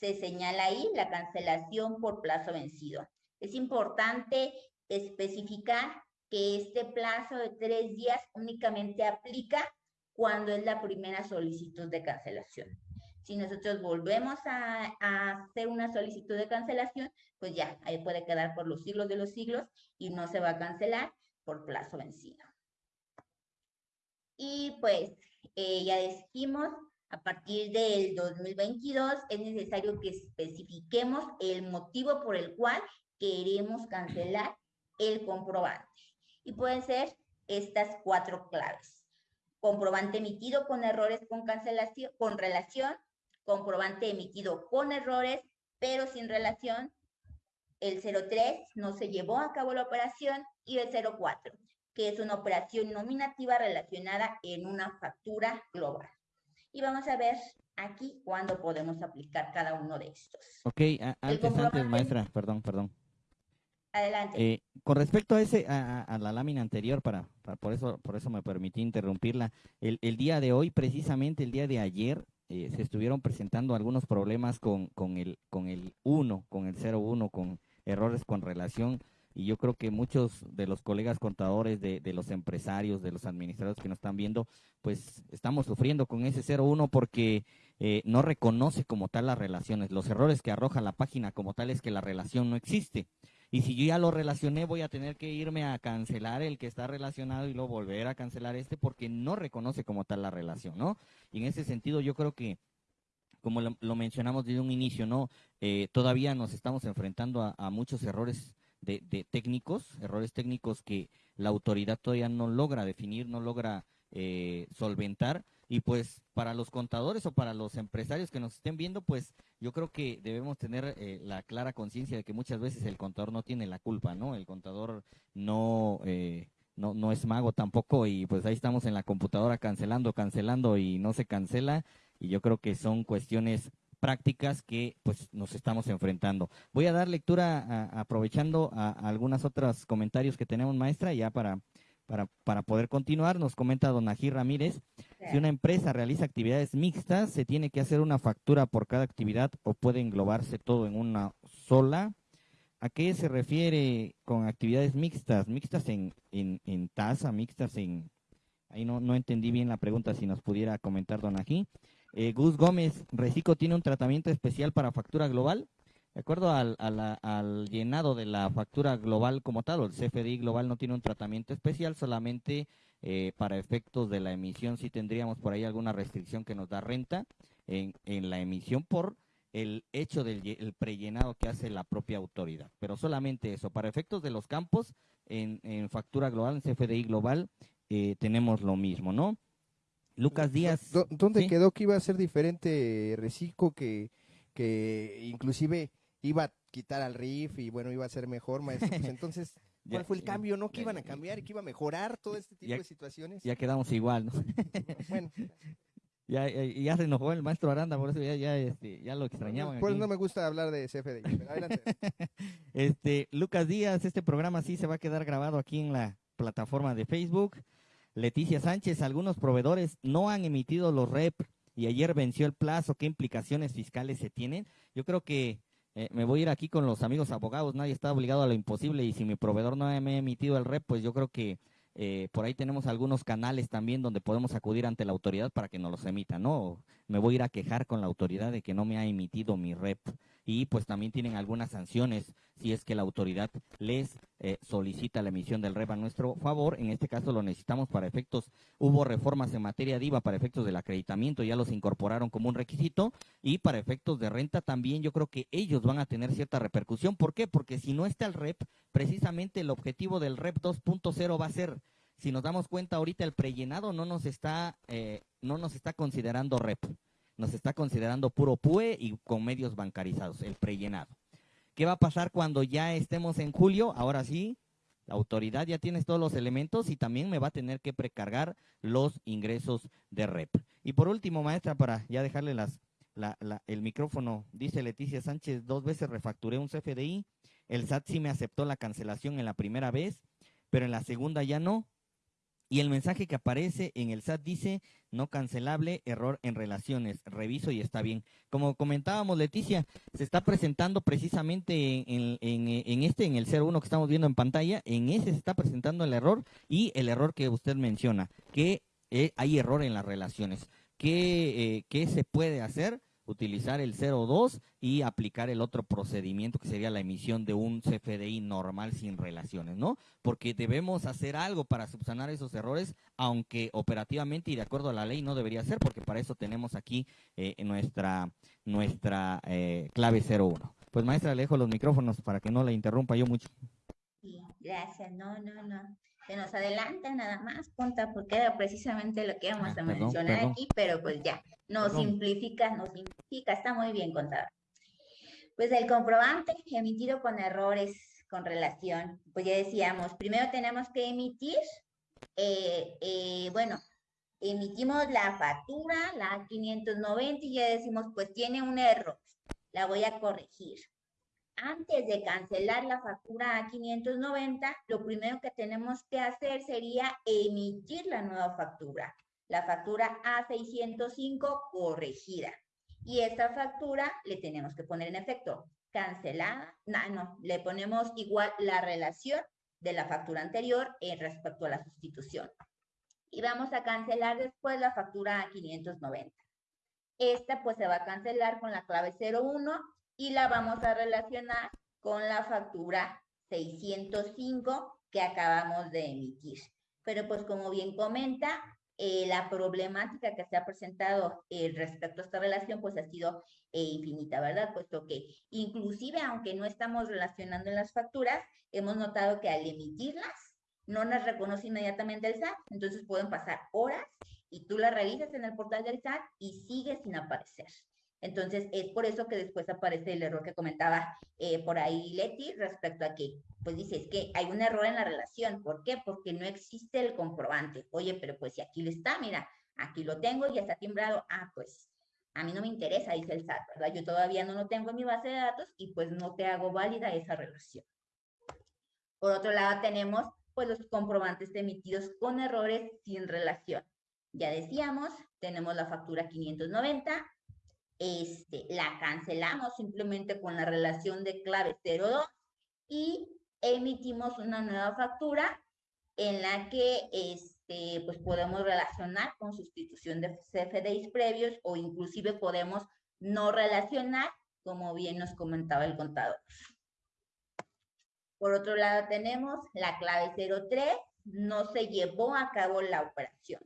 se señala ahí la cancelación por plazo vencido. Es importante especificar que este plazo de tres días únicamente aplica cuando es la primera solicitud de cancelación. Si nosotros volvemos a, hacer una solicitud de cancelación, pues ya, ahí puede quedar por los siglos de los siglos y no se va a cancelar por plazo vencido. Y pues eh, ya dijimos a partir del 2022 es necesario que especifiquemos el motivo por el cual queremos cancelar el comprobante. Y pueden ser estas cuatro claves. Comprobante emitido con errores con cancelación, con relación, comprobante emitido con errores, pero sin relación. El 03 no se llevó a cabo la operación y el 04, que es una operación nominativa relacionada en una factura global y vamos a ver aquí cuándo podemos aplicar cada uno de estos. Ok, antes, antes, maestra, perdón, perdón. Adelante. Eh, con respecto a ese, a, la lámina anterior, para, por eso, por eso me permití interrumpirla. El, el, día de hoy, precisamente el día de ayer, eh, se estuvieron presentando algunos problemas con, con el, con el 1, con el 01, con errores con relación y yo creo que muchos de los colegas contadores, de, de, los empresarios, de los administradores que nos están viendo, pues estamos sufriendo con ese 01 porque eh, no reconoce como tal las relaciones. Los errores que arroja la página como tal es que la relación no existe. Y si yo ya lo relacioné, voy a tener que irme a cancelar el que está relacionado y luego volver a cancelar este porque no reconoce como tal la relación, ¿no? Y en ese sentido yo creo que como lo, mencionamos desde un inicio, ¿no? Eh, todavía nos estamos enfrentando a, a muchos errores de, técnicos, errores técnicos que la autoridad todavía no logra definir, no logra eh, solventar. Y pues para los contadores o para los empresarios que nos estén viendo, pues yo creo que debemos tener eh, la clara conciencia de que muchas veces el contador no tiene la culpa, ¿no? El contador no, eh, no, no es mago tampoco y pues ahí estamos en la computadora cancelando, cancelando y no se cancela. Y yo creo que son cuestiones prácticas que pues nos estamos enfrentando. Voy a dar lectura aprovechando a, algunos otros comentarios que tenemos, maestra, ya para, para, para poder continuar. Nos comenta don Ramírez, si una empresa realiza actividades mixtas, ¿se tiene que hacer una factura por cada actividad o puede englobarse todo en una sola? ¿A qué se refiere con actividades mixtas? ¿Mixtas en, en, en tasa? ¿Mixtas en...? Ahí no, no entendí bien la pregunta, si nos pudiera comentar don Ají. Eh, Gus Gómez, Recico tiene un tratamiento especial para factura global. De acuerdo al, llenado de la factura global como tal, o el CFDI global no tiene un tratamiento especial, solamente eh, para efectos de la emisión sí tendríamos por ahí alguna restricción que nos da renta en, la emisión por el hecho del prellenado que hace la propia autoridad. Pero solamente eso, para efectos de los campos, en, factura global, en CFDI global, eh, tenemos lo mismo, ¿no? Lucas Díaz. ¿Dónde quedó que iba a ser diferente Recico que, que inclusive iba a quitar al RIF y bueno, iba a ser mejor, maestro? Pues <laughs> entonces, ¿cuál fue el cambio? ¿No? ¿Que iban a cambiar y que iba a mejorar todo este tipo de situaciones? Ya quedamos igual, ¿no? <laughs> bueno. <laughs> Ya, ya, se enojó el maestro Aranda, por eso ya, ya, este, ya lo extrañaban. Por eso no me gusta hablar de CFDI, pero adelante. este, Lucas Díaz, este programa sí se va a quedar grabado aquí en la plataforma de Facebook. Leticia Sánchez, algunos proveedores no han emitido los REP y ayer venció el plazo. ¿Qué implicaciones fiscales se tienen? Yo creo que eh, me voy a ir aquí con los amigos abogados. Nadie está obligado a lo imposible y si mi proveedor no me ha emitido el REP, pues yo creo que eh, por ahí tenemos algunos canales también donde podemos acudir ante la autoridad para que nos los emita, ¿no? Me voy a ir a quejar con la autoridad de que no me ha emitido mi REP y pues también tienen algunas sanciones si es que la autoridad les eh, solicita la emisión del REP a nuestro favor. En este caso lo necesitamos para efectos, hubo reformas en materia de IVA para efectos del acreditamiento, ya los incorporaron como un requisito y para efectos de renta también yo creo que ellos van a tener cierta repercusión. ¿Por qué? Porque si no está el REP, precisamente el objetivo del REP 2.0 va a ser si nos damos cuenta ahorita el prellenado no nos está eh, no nos está considerando REP nos está considerando puro PUE y con medios bancarizados, el prellenado. ¿Qué va a pasar cuando ya estemos en julio? Ahora sí, la autoridad ya tiene todos los elementos y también me va a tener que precargar los ingresos de REP. Y por último, maestra, para ya dejarle el micrófono, dice Leticia Sánchez, dos veces refacturé un CFDI, el SAT sí me aceptó la cancelación en la primera vez, pero en la segunda ya no. Y el mensaje que aparece en el SAT dice, no cancelable, error en relaciones, reviso y está bien. Como comentábamos, Leticia, se está presentando precisamente en, este, en el 01 que estamos viendo en pantalla, en ese se está presentando el error y el error que usted menciona, que eh, hay error en las relaciones. ¿Qué, eh, ¿Qué se puede hacer? Utilizar el 02 y aplicar el otro procedimiento que sería la emisión de un CFDI normal sin relaciones, ¿no? Porque debemos hacer algo para subsanar esos errores, aunque operativamente y de acuerdo a la ley no debería ser, porque para eso tenemos aquí eh, nuestra, nuestra eh, clave 01. Pues maestra, le dejo los micrófonos para que no la interrumpa yo mucho. Gracias, no, no, no se nos adelanta nada más, Ponta, porque era precisamente lo que íbamos ah, a mencionar aquí, pero pues ya, nos simplifica, nos simplifica, está muy bien contado. Pues el comprobante emitido con errores con relación, pues ya decíamos, primero tenemos que emitir, eh, eh, bueno, emitimos la factura, la 590, y ya decimos, pues tiene un error, la voy a corregir. Antes de cancelar la factura a 590, lo primero que tenemos que hacer sería emitir la nueva factura, la factura A605 corregida. Y esta factura le tenemos que poner en efecto cancelada, no, no, le ponemos igual la relación de la factura anterior en respecto a la sustitución. Y vamos a cancelar después la factura a 590. Esta pues se va a cancelar con la clave 01 y la vamos a relacionar con la factura 605 que acabamos de emitir. Pero pues como bien comenta, eh, la problemática que se ha presentado eh, respecto a esta relación pues ha sido eh, infinita, ¿verdad? Puesto que inclusive aunque no estamos relacionando en las facturas, hemos notado que al emitirlas no las reconoce inmediatamente el SAT, entonces pueden pasar horas y tú las revisas en el portal del SAT y sigue sin aparecer. Entonces, es por eso que después aparece el error que comentaba eh, por ahí Leti respecto a que, pues dice, es que hay un error en la relación. ¿Por qué? Porque no existe el comprobante. Oye, pero pues si aquí lo está, mira, aquí lo tengo, ya está timbrado. Ah, pues a mí no me interesa, dice el SAT, ¿verdad? Yo todavía no lo tengo en mi base de datos y pues no te hago válida esa relación. Por otro lado, tenemos pues los comprobantes emitidos con errores sin relación. Ya decíamos, tenemos la factura 590, este, la cancelamos simplemente con la relación de clave 02 y emitimos una nueva factura en la que este, pues podemos relacionar con sustitución de CFDIs previos o inclusive podemos no relacionar, como bien nos comentaba el contador. Por otro lado tenemos la clave 03, no se llevó a cabo la operación.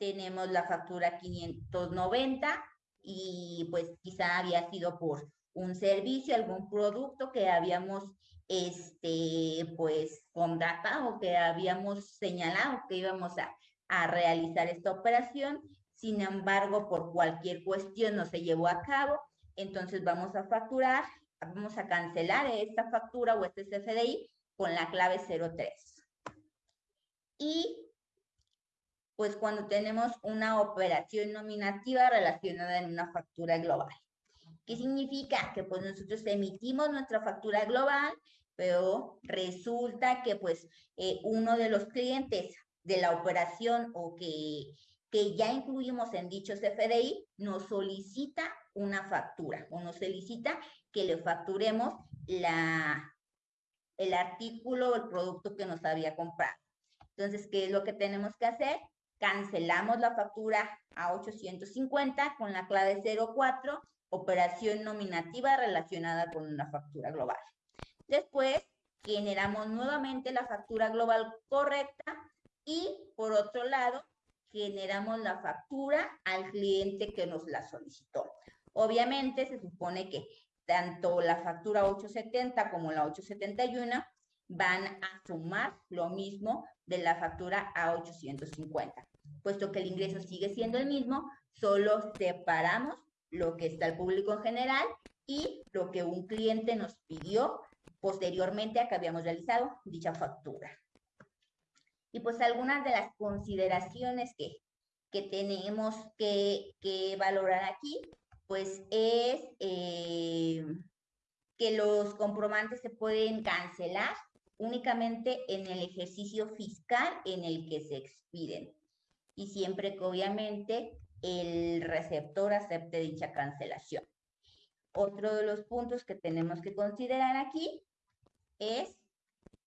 Tenemos la factura 590, y pues quizá había sido por un servicio, algún producto que habíamos este, pues contratado, que habíamos señalado que íbamos a, a realizar esta operación. Sin embargo, por cualquier cuestión no se llevó a cabo. Entonces vamos a facturar, vamos a cancelar esta factura o este CFDI con la clave 03. Y pues cuando tenemos una operación nominativa relacionada en una factura global. ¿Qué significa? Que pues nosotros emitimos nuestra factura global, pero resulta que pues eh, uno de los clientes de la operación o que, que ya incluimos en dichos FDI nos solicita una factura o nos solicita que le facturemos la, el artículo o el producto que nos había comprado. Entonces, ¿qué es lo que tenemos que hacer? Cancelamos la factura a 850 con la clave 04, operación nominativa relacionada con una factura global. Después, generamos nuevamente la factura global correcta y, por otro lado, generamos la factura al cliente que nos la solicitó. Obviamente, se supone que tanto la factura 870 como la 871 van a sumar lo mismo de la factura a 850 puesto que el ingreso sigue siendo el mismo, solo separamos lo que está el público en general y lo que un cliente nos pidió posteriormente a que habíamos realizado dicha factura. Y pues algunas de las consideraciones que, que tenemos que, que, valorar aquí, pues es eh, que los comprobantes se pueden cancelar únicamente en el ejercicio fiscal en el que se expiden y siempre que obviamente el receptor acepte dicha cancelación. Otro de los puntos que tenemos que considerar aquí es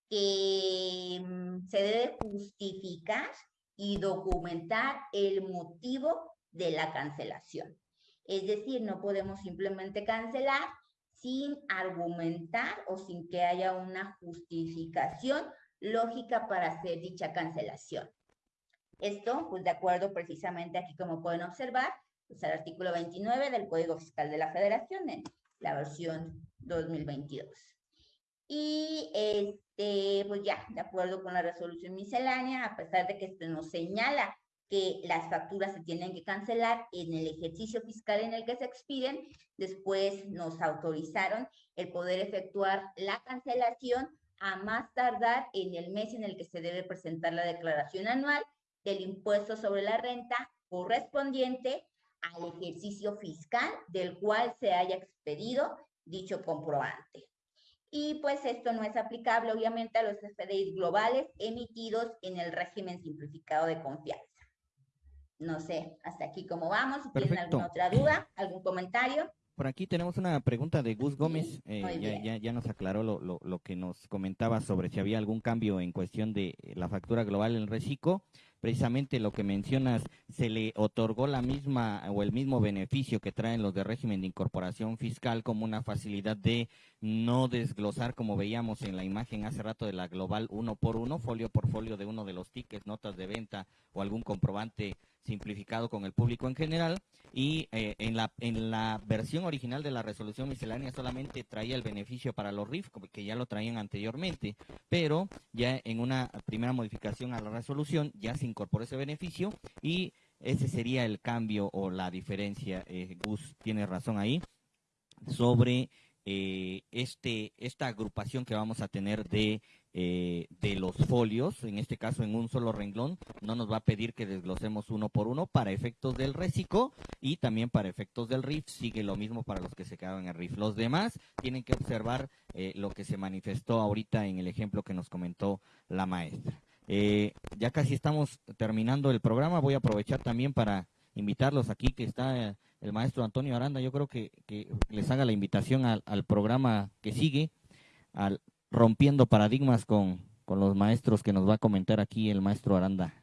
que mm, se debe justificar y documentar el motivo de la cancelación. Es decir, no podemos simplemente cancelar sin argumentar o sin que haya una justificación lógica para hacer dicha cancelación. Esto, pues de acuerdo precisamente aquí como pueden observar, pues el artículo 29 del Código Fiscal de la Federación en la versión 2022. Y este, pues ya, de acuerdo con la resolución miscelánea, a pesar de que esto nos señala que las facturas se tienen que cancelar en el ejercicio fiscal en el que se expiden, después nos autorizaron el poder efectuar la cancelación a más tardar en el mes en el que se debe presentar la declaración anual del impuesto sobre la renta correspondiente al ejercicio fiscal del cual se haya expedido dicho comprobante. y pues esto no es aplicable obviamente a los FDIs globales emitidos en el régimen simplificado de confianza. No sé, hasta aquí cómo vamos. Si tienen alguna otra duda, algún comentario. Por aquí tenemos una pregunta de Gus Gómez. Eh, ya, ya, nos aclaró lo, lo, lo, que nos comentaba sobre si había algún cambio en cuestión de la factura global en reciclo precisamente lo que mencionas, se le otorgó la misma o el mismo beneficio que traen los de régimen de incorporación fiscal como una facilidad de no desglosar como veíamos en la imagen hace rato de la global uno por uno, folio por folio de uno de los tickets, notas de venta o algún comprobante simplificado con el público en general y eh, en la en la versión original de la resolución miscelánea solamente traía el beneficio para los RIF que ya lo traían anteriormente pero ya en una primera modificación a la resolución ya se incorporó ese beneficio y ese sería el cambio o la diferencia eh, Gus tiene razón ahí sobre eh, este esta agrupación que vamos a tener de eh, de los folios, en este caso en un solo renglón, no nos va a pedir que desglosemos uno por uno para efectos del reciclo y también para efectos del RIF, sigue lo mismo para los que se quedaron en el RIF. Los demás tienen que observar eh, lo que se manifestó ahorita en el ejemplo que nos comentó la maestra. Eh, ya casi estamos terminando el programa, voy a aprovechar también para invitarlos aquí que está el maestro Antonio Aranda, yo creo que, les haga la invitación al, al programa que sigue, al rompiendo paradigmas con, con los maestros que nos va a comentar aquí el maestro Aranda.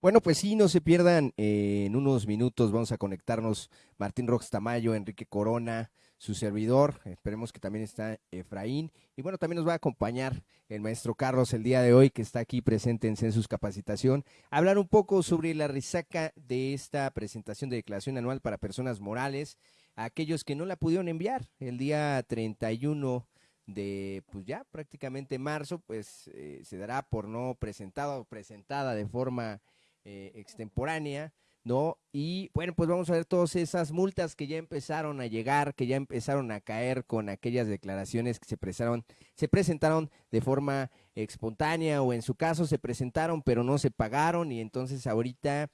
Bueno, pues sí, no se pierdan, eh, en unos minutos vamos a conectarnos Martín Rox Tamayo, Enrique Corona, su servidor, esperemos que también está Efraín, y bueno, también nos va a acompañar el maestro Carlos el día de hoy, que está aquí presente en Census Capacitación, hablar un poco sobre la risaca de esta presentación de declaración anual para personas morales, a aquellos que no la pudieron enviar el día 31 de pues ya prácticamente marzo, pues eh, se dará por no presentada o presentada de forma eh, extemporánea, ¿no? Y bueno, pues vamos a ver todas esas multas que ya empezaron a llegar, que ya empezaron a caer con aquellas declaraciones que se presentaron, se presentaron de forma espontánea o en su caso se presentaron pero no se pagaron y entonces ahorita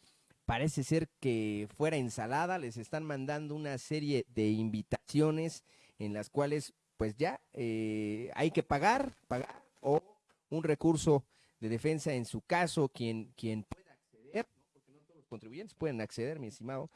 parece ser que fuera ensalada, les están mandando una serie de invitaciones en las cuales pues ya eh, hay que pagar, pagar o un recurso de defensa en su caso, quien, quien pueda acceder, porque no todos los contribuyentes pueden acceder, mi estimado.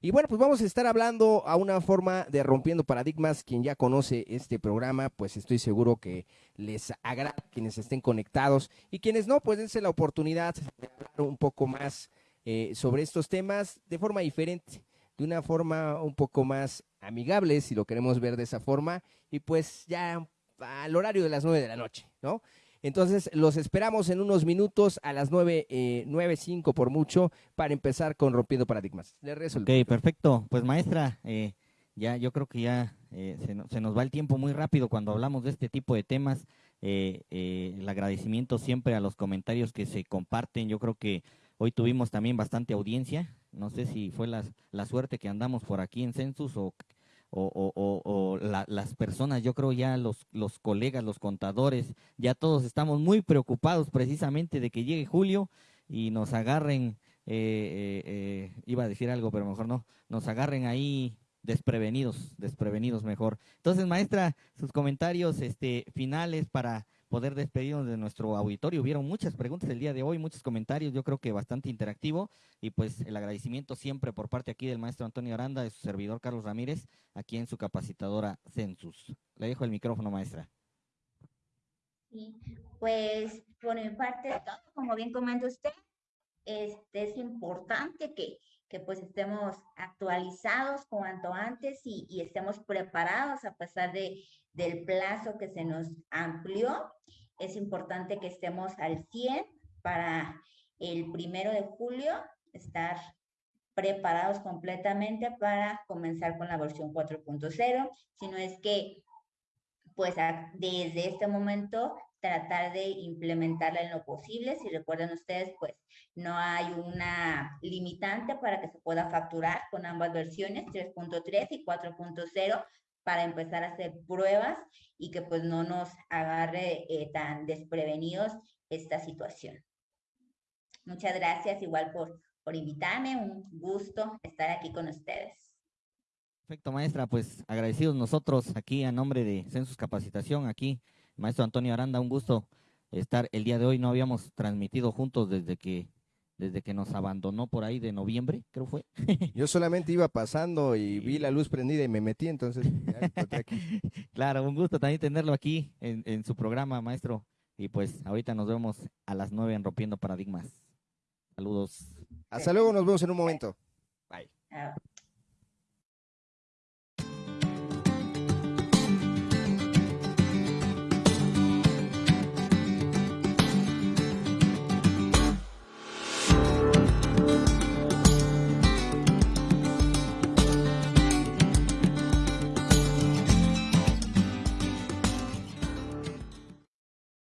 Y bueno, pues vamos a estar hablando a una forma de rompiendo paradigmas. Quien ya conoce este programa, pues estoy seguro que les agrada quienes estén conectados y quienes no, pues dense la oportunidad de hablar un poco más eh, sobre estos temas de forma diferente de una forma un poco más amigable, si lo queremos ver de esa forma, y pues ya al horario de las nueve de la noche, ¿no? Entonces, los esperamos en unos minutos a las nueve, eh, nueve cinco por mucho, para empezar con Rompiendo Paradigmas. Le Ok, perfecto. Pues maestra, eh, ya yo creo que ya eh, se, nos va el tiempo muy rápido cuando hablamos de este tipo de temas. Eh, el agradecimiento siempre a los comentarios que se comparten. Yo creo que hoy tuvimos también bastante audiencia. No sé si fue la, la suerte que andamos por aquí en Census o, o, o las personas, yo creo ya los, los colegas, los contadores, ya todos estamos muy preocupados precisamente de que llegue julio y nos agarren, eh, eh, eh, iba a decir algo, pero mejor no, nos agarren ahí desprevenidos, desprevenidos mejor. Entonces, maestra, sus comentarios este, finales para poder despedirnos de nuestro auditorio. Hubieron muchas preguntas el día de hoy, muchos comentarios, yo creo que bastante interactivo y pues el agradecimiento siempre por parte aquí del maestro Antonio Aranda, de su servidor Carlos Ramírez, aquí en su capacitadora Census. Le dejo el micrófono, maestra. Sí, pues por mi parte, como bien comenta usted, este, es importante que, que pues estemos actualizados cuanto antes y, y estemos preparados a pesar de, del plazo que se nos amplió. Es importante que estemos al 100 para el primero de julio, estar preparados completamente para comenzar con la versión 4.0, sino es que pues desde este momento tratar de implementarla en lo posible. Si recuerdan ustedes, pues no hay una limitante para que se pueda facturar con ambas versiones, 3.3 y 4.0, para empezar a hacer pruebas y que pues no nos agarre eh, tan desprevenidos esta situación. Muchas gracias igual por, por invitarme, un gusto estar aquí con ustedes. Perfecto, maestra, pues agradecidos nosotros aquí a nombre de Census Capacitación, aquí, maestro Antonio Aranda, un gusto estar el día de hoy. No habíamos transmitido juntos desde que desde que nos abandonó por ahí de noviembre, creo fue. <laughs> Yo solamente iba pasando y vi la luz prendida y me metí, entonces <laughs> Claro, un gusto también tenerlo aquí en, en, su programa, maestro. Y pues ahorita nos vemos a las nueve en Rompiendo Paradigmas. Saludos. Hasta luego, nos vemos en un momento. Bye.